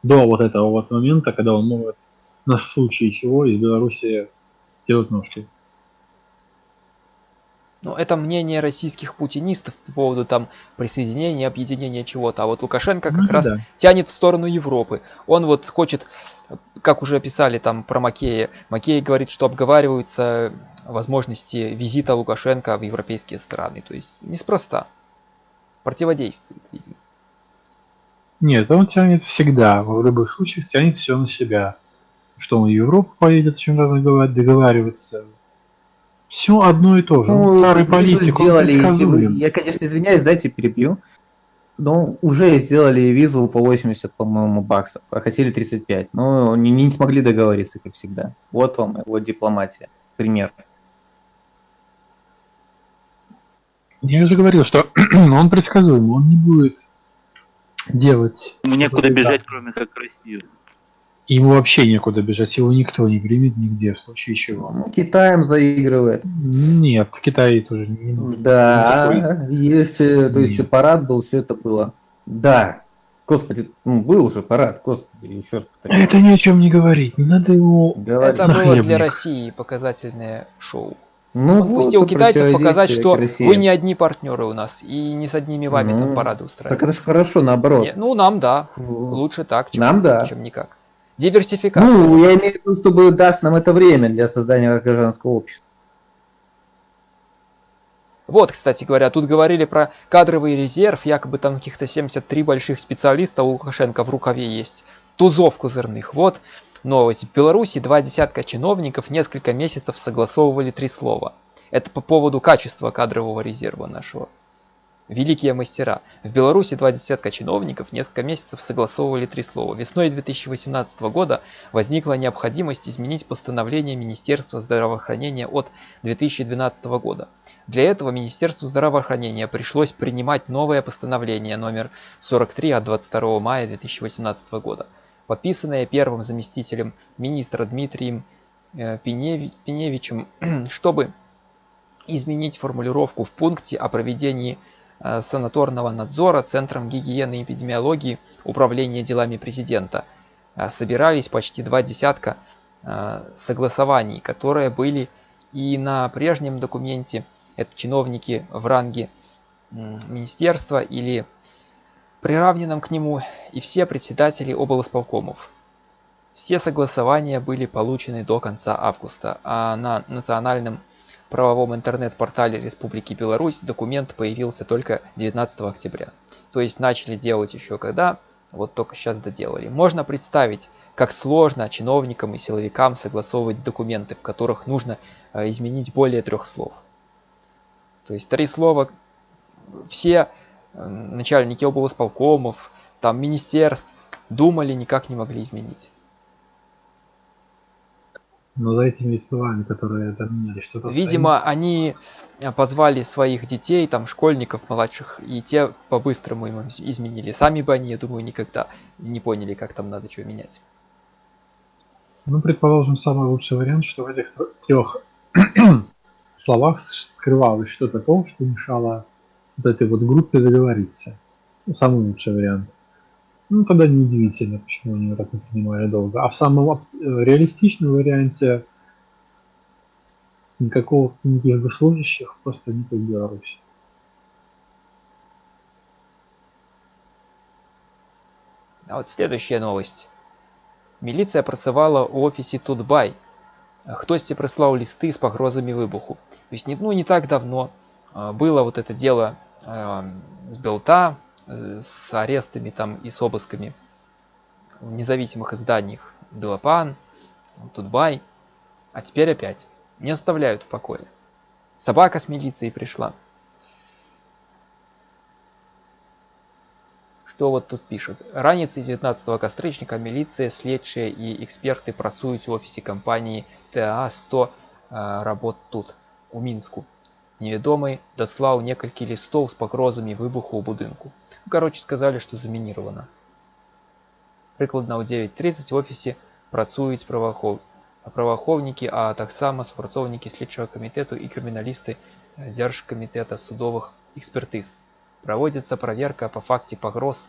до вот этого вот момента, когда он может на случай чего из Беларуси делать ножки. Ну, это мнение российских путинистов по поводу там присоединения, объединения чего-то. А вот Лукашенко как Ну, раз да. тянет в сторону Европы. Он вот хочет, как уже писали там про Макея, Макей говорит, что обговариваются возможности визита Лукашенко в европейские страны. То есть неспроста. Противодействует, видимо. Нет, он тянет всегда, в любых случаях тянет все на себя. Что он в Европу поедет, о чем-то договариваться. Все одно и то же. Он старый политик, Ну, сделали, если вы- предсказуем. я, конечно, извиняюсь, дайте перебью. Но уже сделали визу по 80, по-моему, баксов, а хотели 35. Но не, не смогли договориться, как всегда. Вот вам его дипломатия. Пример. Я уже говорил, что он предсказуемый, он не будет делать... Некуда не бежать, так. кроме как в Россию. Ему вообще некуда бежать, его никто не примет нигде, в случае чего. Ну, Китаем заигрывает. Нет, в Китае тоже не нужно. Да, есть, э, то есть парад был, все это было. Да. Господи, ну, был уже парад, господи, еще раз повторяю. Это ни о чем не говорить, не надо его... Говори. Это было для. России показательное шоу. Ну, Он вот и китайцев показать, что вы не одни партнеры у нас, и не с одними вами там Ну, парады Так устраивать. это же хорошо, наоборот. Не, ну, нам да. Фу. Лучше так, чем, Нам да. чем никак. Диверсификация. Ну, я имею в виду, чтобы даст нам это время для создания гражданского общества. Вот, кстати говоря, тут говорили про кадровый резерв, якобы там каких-то 73 больших специалиста у Лукашенко в рукаве есть. Тузов козырных. Вот новость. В Беларуси два десятка чиновников несколько месяцев согласовывали три слова. Это по поводу качества кадрового резерва нашего. Великие мастера. В Беларуси два десятка чиновников несколько месяцев согласовывали три слова. Весной 2018 года возникла необходимость изменить постановление Министерства здравоохранения от 2012 года. Для этого Министерству здравоохранения пришлось принимать новое постановление номер 43 от 22 мая 2018 года, подписанное первым заместителем министра Дмитрием э, Пеневичем, чтобы изменить формулировку в пункте о проведении санаторного надзора Центром гигиены и эпидемиологии Управления делами президента э, собирались почти два десятка э, согласований, которые были и на прежнем документе, это чиновники в ранге министерства или приравненном к нему, и все председатели облсполкомов. Все согласования были получены до конца августа, а на национальном правовом интернет-портале Республики Беларусь документ появился только 19 октября. То есть начали делать еще когда, вот только сейчас доделали. Можно представить, как сложно чиновникам и силовикам согласовывать документы, в которых нужно э, изменить более трех слов. То есть три слова все э, начальники облсполкомов, там министерств думали, никак не могли изменить. Но за этими словами, которые поменяли, что-то Видимо, стоит. они э, позвали своих детей, там, школьников младших, и те по-быстрому им изменили. Сами бы они, я думаю, никогда не поняли, как там надо что менять. Ну, предположим, самый лучший вариант, что в этих трех словах скрывалось что-то то, что мешало вот этой вот группе договориться. Ну, самый лучший вариант. Ну, тогда неудивительно, почему они его так не принимали долго. А в самом э, реалистичном варианте никакого никаких госслужащих просто нет в Беларуси. А вот следующая новость. Міліцыя працавала ў офісе Тутбай. Хтосьці прислал листы с погрозами выбуху. То есть, ну, не так давно а, было вот это дело с Белта, Э, с арестами там и с обысками в независимых изданиях Белопан, Тутбай, а теперь опять не оставляют в покое. Собака с милицией пришла. Что вот тут пишут? Раніцай 19 кастрычніка міліцыя, следчыя і эксперты працуюць у офісе кампаніі ТА-100 э, работ тут, у Мінску. Невядомы даслаў некалькі лістоў з пагрозамі выбуху ў будынку. Ну, Кароче сказалі, што замініравана. Прыкладна ў 9:30 в офісе працуюць праваахоў праваахоўнікі, а таксама супрацоўнікі следчага камітэту і крыміналісты дзяржкамітэта судовых экспертыз. Праводзіцца праверка па факце пагроз,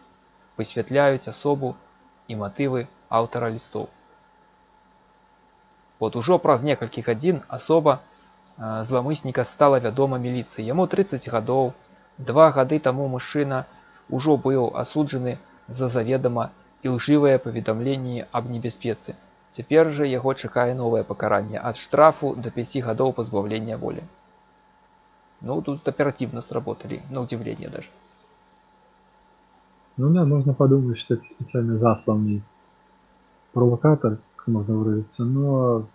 высвятляюць асобу і матывы аўтара лістоў. Вот ужо праз некалькі гадзін асоба, зламысніка стала вядома міліцыі яму 30 гадоў два гады таму мужчына ўжо быў асуджаны за заведама ілжывыя паведамленні аб небяспецы цяпер жа яго чакае новае пакаранне ад штрафу до 5 гадоў пазбаўлення волі ну тут оперативно сработали на удивление даже ну да можно подумать что это специально засланный провокатор можно выразиться но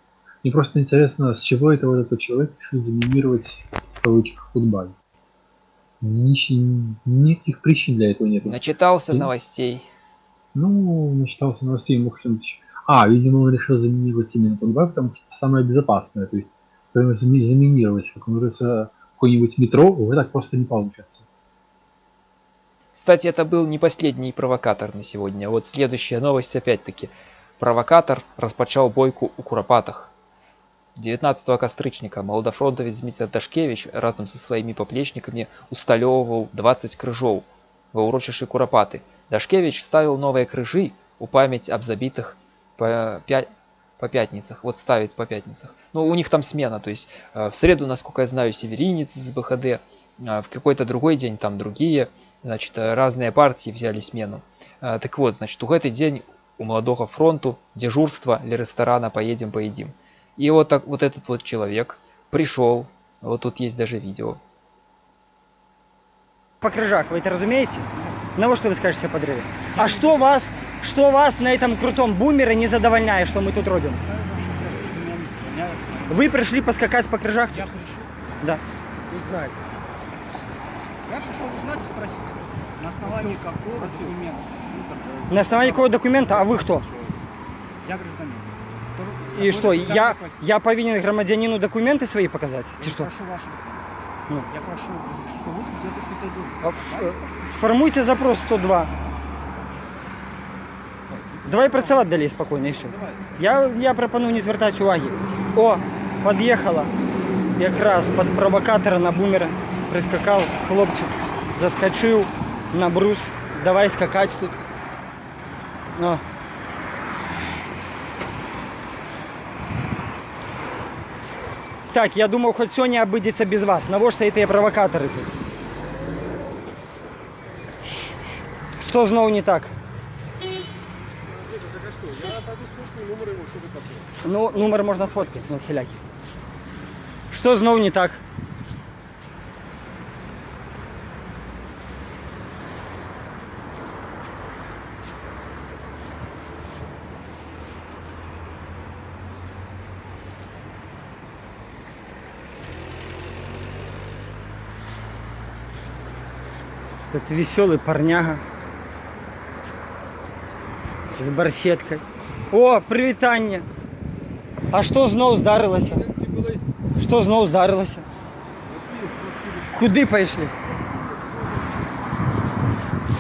мне просто интересно, с чего это вот этот человек решил заминировать в кавычках футбол. Ни, никаких причин для этого нет. Начитался И... новостей. Ну, начитался новостей, мог что-нибудь... А, видимо, он решил заминировать именно футбол, потому что самое безопасное. То есть, прямо заминировать, как говорится, какой-нибудь метро, вы так просто не получится. Кстати, это был не последний провокатор на сегодня. Вот следующая новость опять-таки. Провокатор распачал бойку у Куропатах. 19 кастрычніка маладафронтавец Дмітрий Дашкевич разам са сваімі паплечнікамі усталёўваў 20 крыжоў ва ўрочышы курапаты. Дашкевич ставіў новыя крыжы у памяць аб забітых па, 5, по пятницах, вот ставить по пятницах. Ну, у них там смена, то есть э, в среду, насколько я знаю, северинец из БХД, э, в какой-то другой день там другие, значит, разные партии взяли смену. Э, так вот, значит, у этот день у молодого фронту, дежурство для ресторана, поедем, поедим. И вот, так, вот этот вот человек пришел, вот тут есть даже видео, по крыжах, вы это разумеете? На во что вы скажете о подрыве? А что вас, что вас на этом крутом бумере не задовольняет, что мы тут робим? Вы пришли поскакать по крыжах? Я пришел Да. узнать. Я пришел узнать и спросить, на основании какого документа. На основании какого документа? А вы кто? Я гражданин. И что, я, я повинен громадянину документы свои показать? Я Ты что? прошу ваши документы. Ну. Я прошу, что вы тут где-то что-то А делаете. ф- Сформуйте запрос 102. Давай працювати далі спокійно і все. Я, я пропоную не звертати уваги. О, під'їхала якраз під провокатора на бумера. Прискакав хлопчик, заскочив на брус. Давай скакати тут. О. Так, я думав, хоч сьогодні обидеться без вас. Навошта ці провокатори тут? Що знову не так? Ну, номер можна сфоткати на всілякі. Що знову не так? Этот веселый парняга з барсеткою. О, привітання. А що знов здарилося? Що знов здарилося? Куди пішли?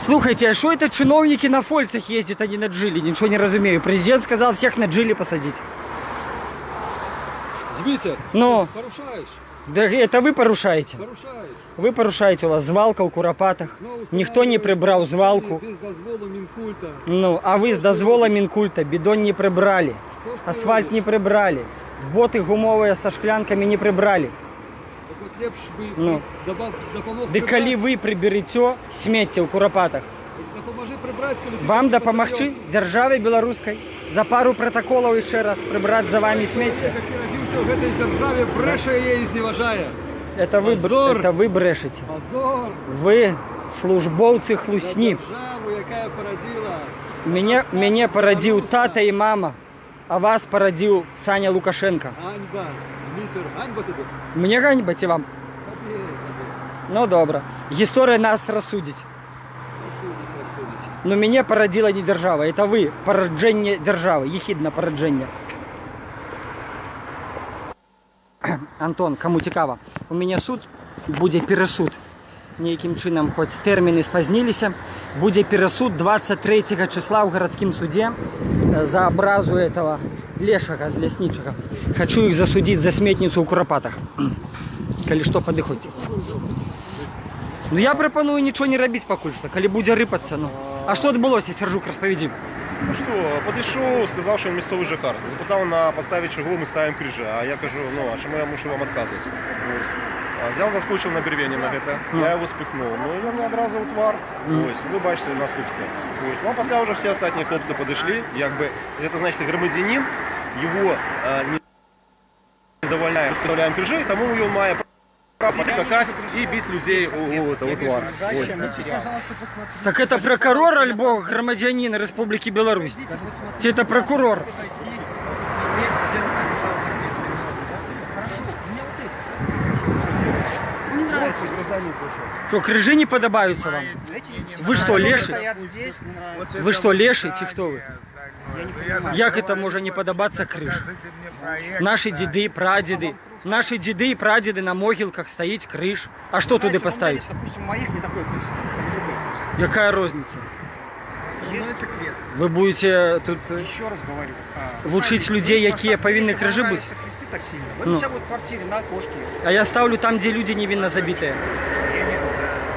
Слухайте, а що это чиновники на фольцах ездят, а не на джиле? Ничего не разумею. Президент сказал всех на джиле посадить. Дмитрий, Ну, порушаешь, да это вы порушаете. порушаешь. Вы порушаете, у вас звалка у Куропатах. Никто не прибрал звалку. Без дозволу Минкульта. Ну, а ви з дозвола Мінкульта бідон не прибрали. Что ж ты Асфальт робишь? не прибрали. Боты гумовые со шклянками не прибрали. Так вот лепш бы Ну. добав- допомог Да коли прибрать. ви приберете сміття у Куропатах, Допоможи прибрать, коли ти вам не допомогти потрібен. державі білоруській за пару протоколів ще раз прибрати за вами сміття. Як ти родився в этой державі, бреше її і зневажає. Это ви, бр- Позор! это ви брешете. Позор Ви службовці на хлусні. державу, яка породила. Мене, мене породив тата і мама, а вас породив Саня Лукашенко. Ганьба. Дмитр, ганьба тобі. Мені ганьбать і вам. Тобі. Ну добре. Історія нас розсудить. Розсудить, розсудить. Но меня породила не держава, это вы, породження держави, єхідне породження. Антон, кому цікаво, у мене суд буде пересуд. Ніяким чином, хоч терміни спознилися, буде пересуд 23 числа в городском суде е, за образу этого лешага з лесничего. Хочу їх засудити за сметницю у Куропатах. Коли що, подиходьте. Ну я пропоную нічого не робити поки що, коли буде рипатися. Ну. А що відбулося, Сержук, розповіді. Ну що, підійшов, сказав, що він місцевий жихар. Запитав на підставі чого ми ставимо крижі. А я кажу, ну а чому я мушу вам відказувати? Ось. А Взяв, заскочив на Бервені на це, я його спихнув. Ну і він одразу утвар. Мгм. Ось, ви бачите наступство. Ось. Ну а після вже всі останні хлопці підійшли. Якби, це значить громадянин, його е, не завольняє, підставляємо крижі, тому він має право скакати і бити людей у, у, утвар. Ось. Так это прокурор альбо громадянин Республики Беларусь? Это прокурор? Что, крыжи не подобаются вам? Вы что, леши? Вы что, леши, чи хто ви? Як это може не подобаться крыш? Наші діди, прадіди, наші діди і прадіди на могилках стоїть криш. А що туди поставить? Допустим, моих не такой крест, там другой крест. Яка розниця? Есть крест. Ви будете тут е, Еще раз говорю. а, Вучить знаете, людей, мне які повинні если крижи понравятся бути? кресты так сильно. Вы Ну. у себя вот в квартире на окошке. А я ставлю там, де люди невинно забиті.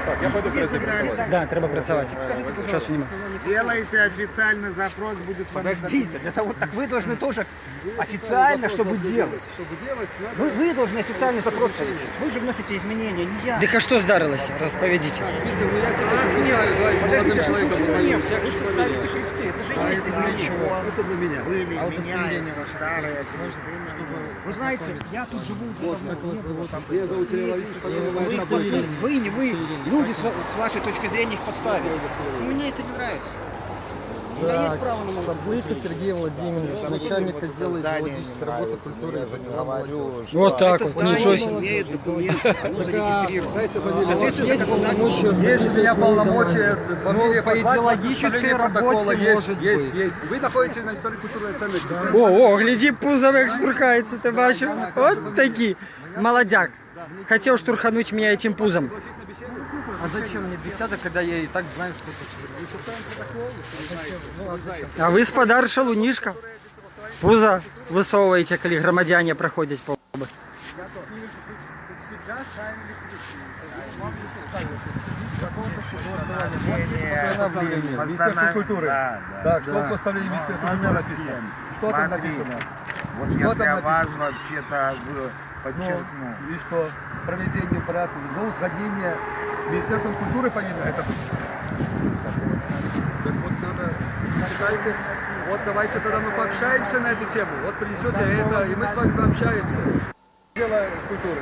так, я пойду працювати. Да, треба працювати. Часу немає. Делайте официальный запрос, будет Подождите, для того, так вы должны тоже официально, чтобы делать. Чтобы делать, надо... Вы, вы должны официальный запрос получить. Вы же вносите изменения, не я. Дык а что здарылася? Расповедите. Витя, ну я тебя знаю, да, и с молодым Подождите, человеком что познакомился. момент? Вы же ставите кресты, это есть ничего. Это для меня. Вы А удостоверение меняете старые кресты Вы знаете, я тут живу уже давно, Как вас зовут? Илья Владимирович, Вы, вы, вы, не вы, люди с, с вашей точки зрения их подставили. Мне это не нравится. Есть точку зрения. Сергей Владимирович, начальник отдела идеологической работы культуры и говорю, Вот так вот, ничего себе. имеет документы, оно зарегистрировано. Есть законодательством. полномочия. Есть у меня полномочия фамилия Ну, по идеологической работе протокола. Есть, есть, есть. Вы находитесь на истории культурной ценности. О, о, гляди, пузо як штурхається, ти бачив? От такі. Молодяк. Хотел штурхануть меня этим пузом. А зачем мне беседа, когда я и так знаю, что это? А вы спадар шалунишка. Пузо высовываете, коли громадяне проходять по Министерство культуры. Да, да. Так, что в постановлении Министерства культуры написано? Что там написано? Вот я для вас вообще-то подчеркну. Ну, и что? Проведение порядка, до узгоднения с Министерством культуры повинно это. Так вот надо, читайте. Вот давайте тогда мы пообщаемся на эту тему. Вот принесете это, и мы с вами пообщаемся. Дело культуры,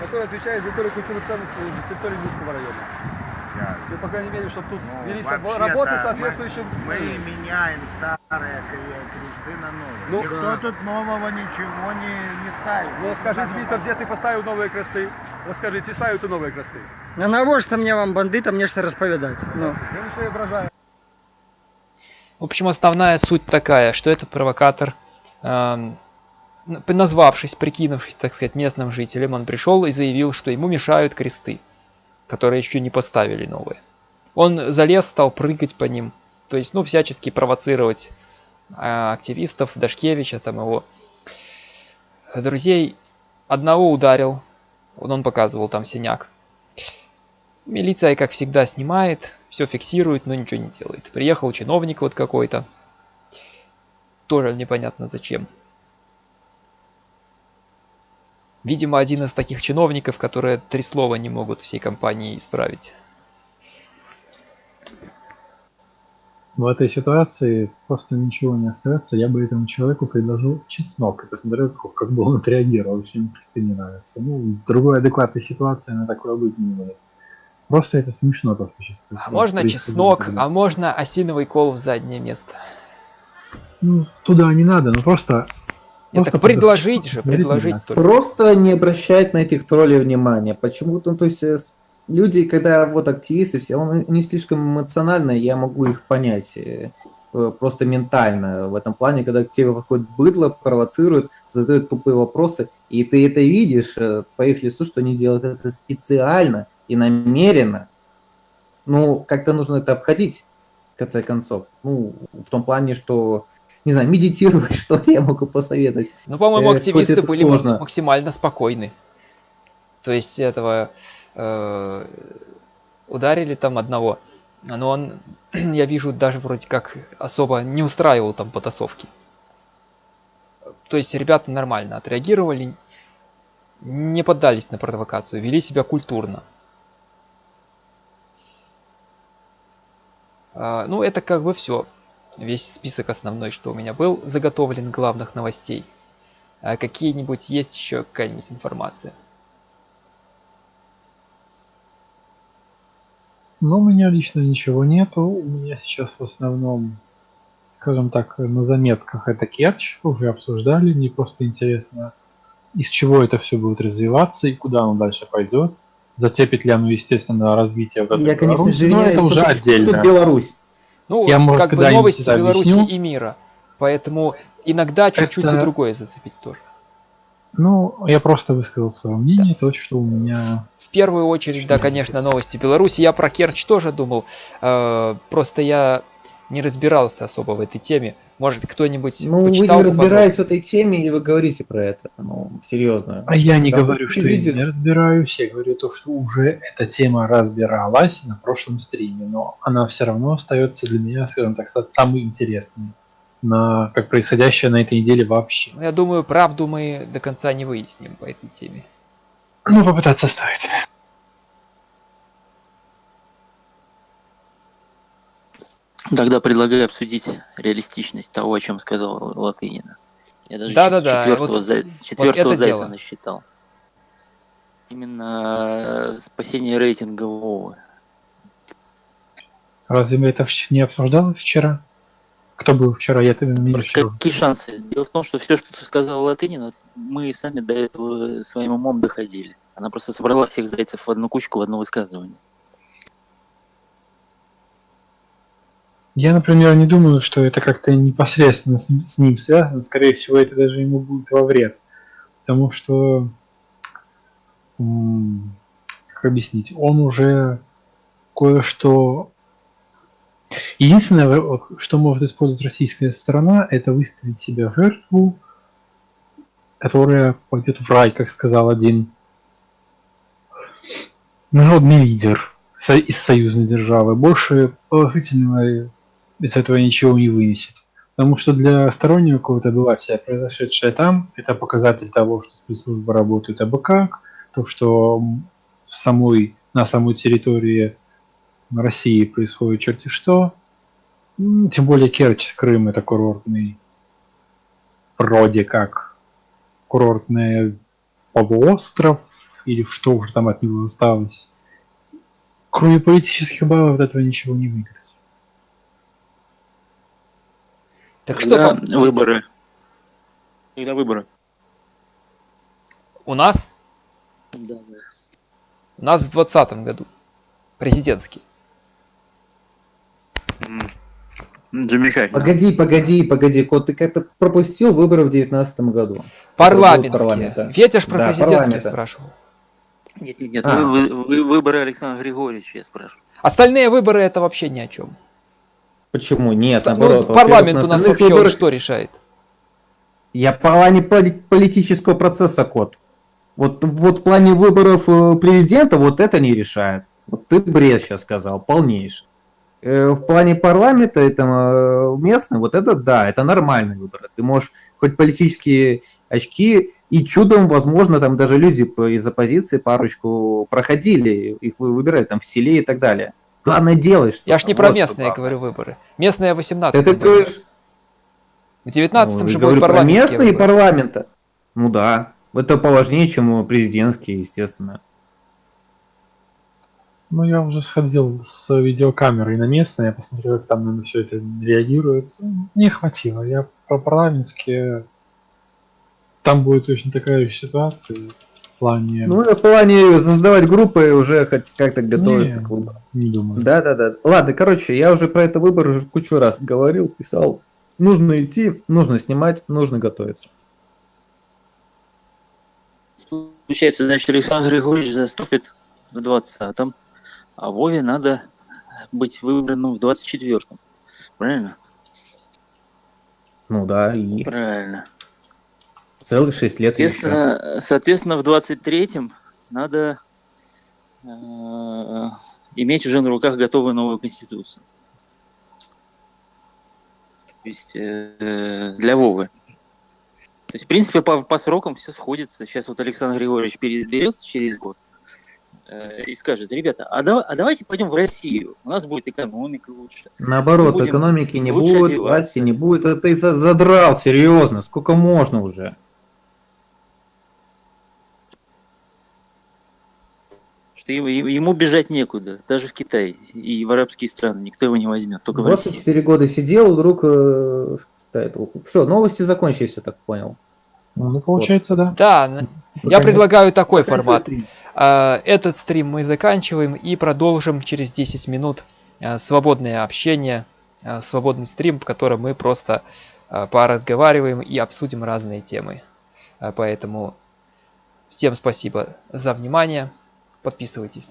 которое отвечает за историю культуры ценности территории Минского района. Сейчас. Ну, по крайней мере, чтобы тут Ну, велись работы мы- соответствующим... Мы меняем старые кре- кресты на новые. Ну, Никто да. тут нового ничего не, не ставит. Ну, скажите, Виктор, где ты поставил новые кресты? Расскажите, ставил ты новые кресты? А навошта мне вам бандитам нечто распавядаць? Ну. Я лишь воображаю. В общем, основная суть такая, что этот провокатор, н- назвавшись, прикинувшись, так сказать, местным жителем, он пришел и заявил, что ему мешают кресты, которые еще не поставили новые. Он залез, стал прыгать по ним, то есть, ну, всячески провоцировать э, активистов, Дашкевича, там его друзей. Одного ударил, вот он показывал там синяк. Милиция, как всегда, снимает, все фиксирует, но ничего не делает. Приехал чиновник вот какой-то. Тоже непонятно зачем. Видимо, один из таких чиновников, которые три слова не могут всей компании исправить. В этой ситуации просто ничего не остается. Я бы этому человеку предложил чеснок и посмотрел, как, как бы он отреагировал, если ему кресты не нравятся. Ну, другой адекватной ситуации на такое быть не может. Просто это смешно то, что сейчас А происходит. можно чеснок, а можно осиновый кол в заднее место. Ну, туда не надо, ну просто... Я просто так предложить же, предложить надо. только. Просто не обращать на этих троллей внимания. Почему-то, ну, то есть, э, люди, когда вот активисты, все, он не слишком эмоционально, я могу их понять. э, э, Просто ментально в этом плане, когда к тебе подходит быдло, провоцирует, задают тупые вопросы, и ты это видишь э, по их лицу, что они делают это специально и намеренно. Ну, как-то нужно это обходить, в конце концов. Ну, в том плане, что, не знаю, медитировать, что я могу посоветовать. Ну, по-моему, Э, активисты были сложно. максимально спокойны. То есть этого э, ударили там одного, но он, я вижу, даже вроде как особо не устраивал там потасовки. То есть ребята нормально отреагировали, не поддались на провокацию, вели себя культурно. А, Ну, это как бы все. Весь список основной, что у меня был заготовлен главных новостей. А какие-нибудь есть еще какая-нибудь информация? Но у меня лично ничего нету. У меня сейчас в основном, скажем так, на заметках это Керчь. Уже обсуждали. Мне просто интересно, из чего это все будет развиваться и куда оно дальше пойдет. Зацепит ли оно, естественно, развитие этой Я, конечно, Беларуси, но извиняюсь, это уже отдельно. тут Беларусь. Ну, Я, может, как бы новости Беларуси и мира. Поэтому иногда чуть-чуть Это- и другое зацепить тоже. Ну, я просто высказал свое мнение, то, что у меня... В первую очередь, да, конечно, новости Беларуси. Я про Керчь тоже думал. Э, Просто я не разбирался особо в этой теме. Может, кто-нибудь Ну, вы не разбираетесь в этой теме, и вы говорите про это. Ну, серьезно. А я не Да, говорю, что я видели? не разбираюсь, я говорю то, что уже эта тема разбиралась на прошлом стриме, но она все равно остается для меня, скажем так, са- самой интересной, на, как происходящее на этой неделе вообще. Ну, Я думаю, правду мы до конца не выясним по этой теме. Ну, попытаться стоит. Тогда предлагаю обсудить реалистичность того, о чем сказал Латынина. Я даже Да-да-да, четвертого, вот- зай- вот четвертого это зайца дело. насчитал. Именно э, спасение рейтинга Вовы. Разве мы это не обсуждали вчера? Кто был вчера? Я там не Просто какие шансы? Дело в том, что все, что ты сказал Латынина, мы сами до этого своим умом доходили. Она просто собрала всех зайцев в одну кучку в одно высказывание. Я, например, не думаю, что это как-то непосредственно с, ним связано. Скорее всего, это даже ему будет во вред. Потому что, как объяснить, он уже кое-что... Единственное, что может использовать российская сторона, это выставить себя в жертву, которая пойдет в рай, как сказал один народный лидер из союзной державы. Больше положительного из этого ничего не вынесет. Потому что для стороннего какого-то обывателя произошедшее там, это показатель того, что спецслужбы работают абы как, то, что в самой, на самой территории России происходит черти что. Тем более Керчь, Крым это курортный, вроде как, курортный полуостров, или что уже там от него осталось. Кроме политических баллов от этого ничего не выиграть. Так что Когда там? выборы? Когда выборы? У нас? Да, да. У нас в 2020 году. Президентский. Замечательно. Погоди, погоди, погоди, Кот, ты как-то пропустил выборы в девятнадцатом году. Парламентские. Ветя ж про Да, президентские спрашивал. Нет, нет, нет, А. вы, вы- вы- выборы Александра Григорьевича, я спрашиваю. Остальные выборы это вообще ни о чем. Почему? Нет, Ну, наоборот. во-первых, парламент у нас вообще выборах- что решает? Я в плане поли- политического процесса, Кот. Вот, вот в плане выборов э, президента вот это не решает. Вот ты бред сейчас сказал, полнейший. Э, В плане парламента, это э, местный, вот это да, это нормальный выбор. Ты можешь хоть политические очки, и чудом, возможно, там даже люди из оппозиции парочку проходили, их вы- выбирали там в селе и так далее. Главное делать что Я ж не про местные говорю выборы. Местные 18 Это ты говоришь, В 19 ну, же про парламентские местные выборы. парламента. Ну да, это поважнее, чем президентские, естественно. Ну, я уже сходил с видеокамерой на местное, я посмотрел, как там на все это реагирует. Не хватило. Я про парламентские... Там будет точно такая же ситуация плане... Ну, в плане создавать группы уже хоть как-то готовиться Не, к выборам. Не думаю. Да, да, да. Ладно, короче, я уже про это выбор уже кучу раз говорил, писал. Нужно идти, нужно снимать, нужно готовиться. Получается, значит, Александр Григорьевич заступит в 20-м, а Вове надо быть выбранным в 24-м. Правильно? Ну да, и Правильно. Целых 6 лет еще. Соответственно, соответственно в 23-м надо э, иметь уже на руках готовую новую конституцию. То есть э, для Вовы. То есть, в принципе, по, по срокам все сходится. Сейчас вот Александр Григорьевич переизберется через год э, и скажет, ребята, а, дава- а давайте пойдем в Россию, у нас будет экономика лучше. Наоборот, экономики не будет, одеваться. власти не будет. Это ты за- задрал, серьезно. Сколько можно уже? Что ему, бежать некуда, даже в Китай и в арабские страны никто его не возьмет, только в Россию. 24 года сидел, вдруг... Все, новости закончились, я так понял. Ну, получается, да. Да, н- я Пока предлагаю такой формат. стрим. А, Этот стрим мы заканчиваем и продолжим через 10 минут а, свободное общение, а, свободный стрим, в котором мы просто поразговариваем и обсудим разные темы. Поэтому всем спасибо за внимание. Подписывайтесь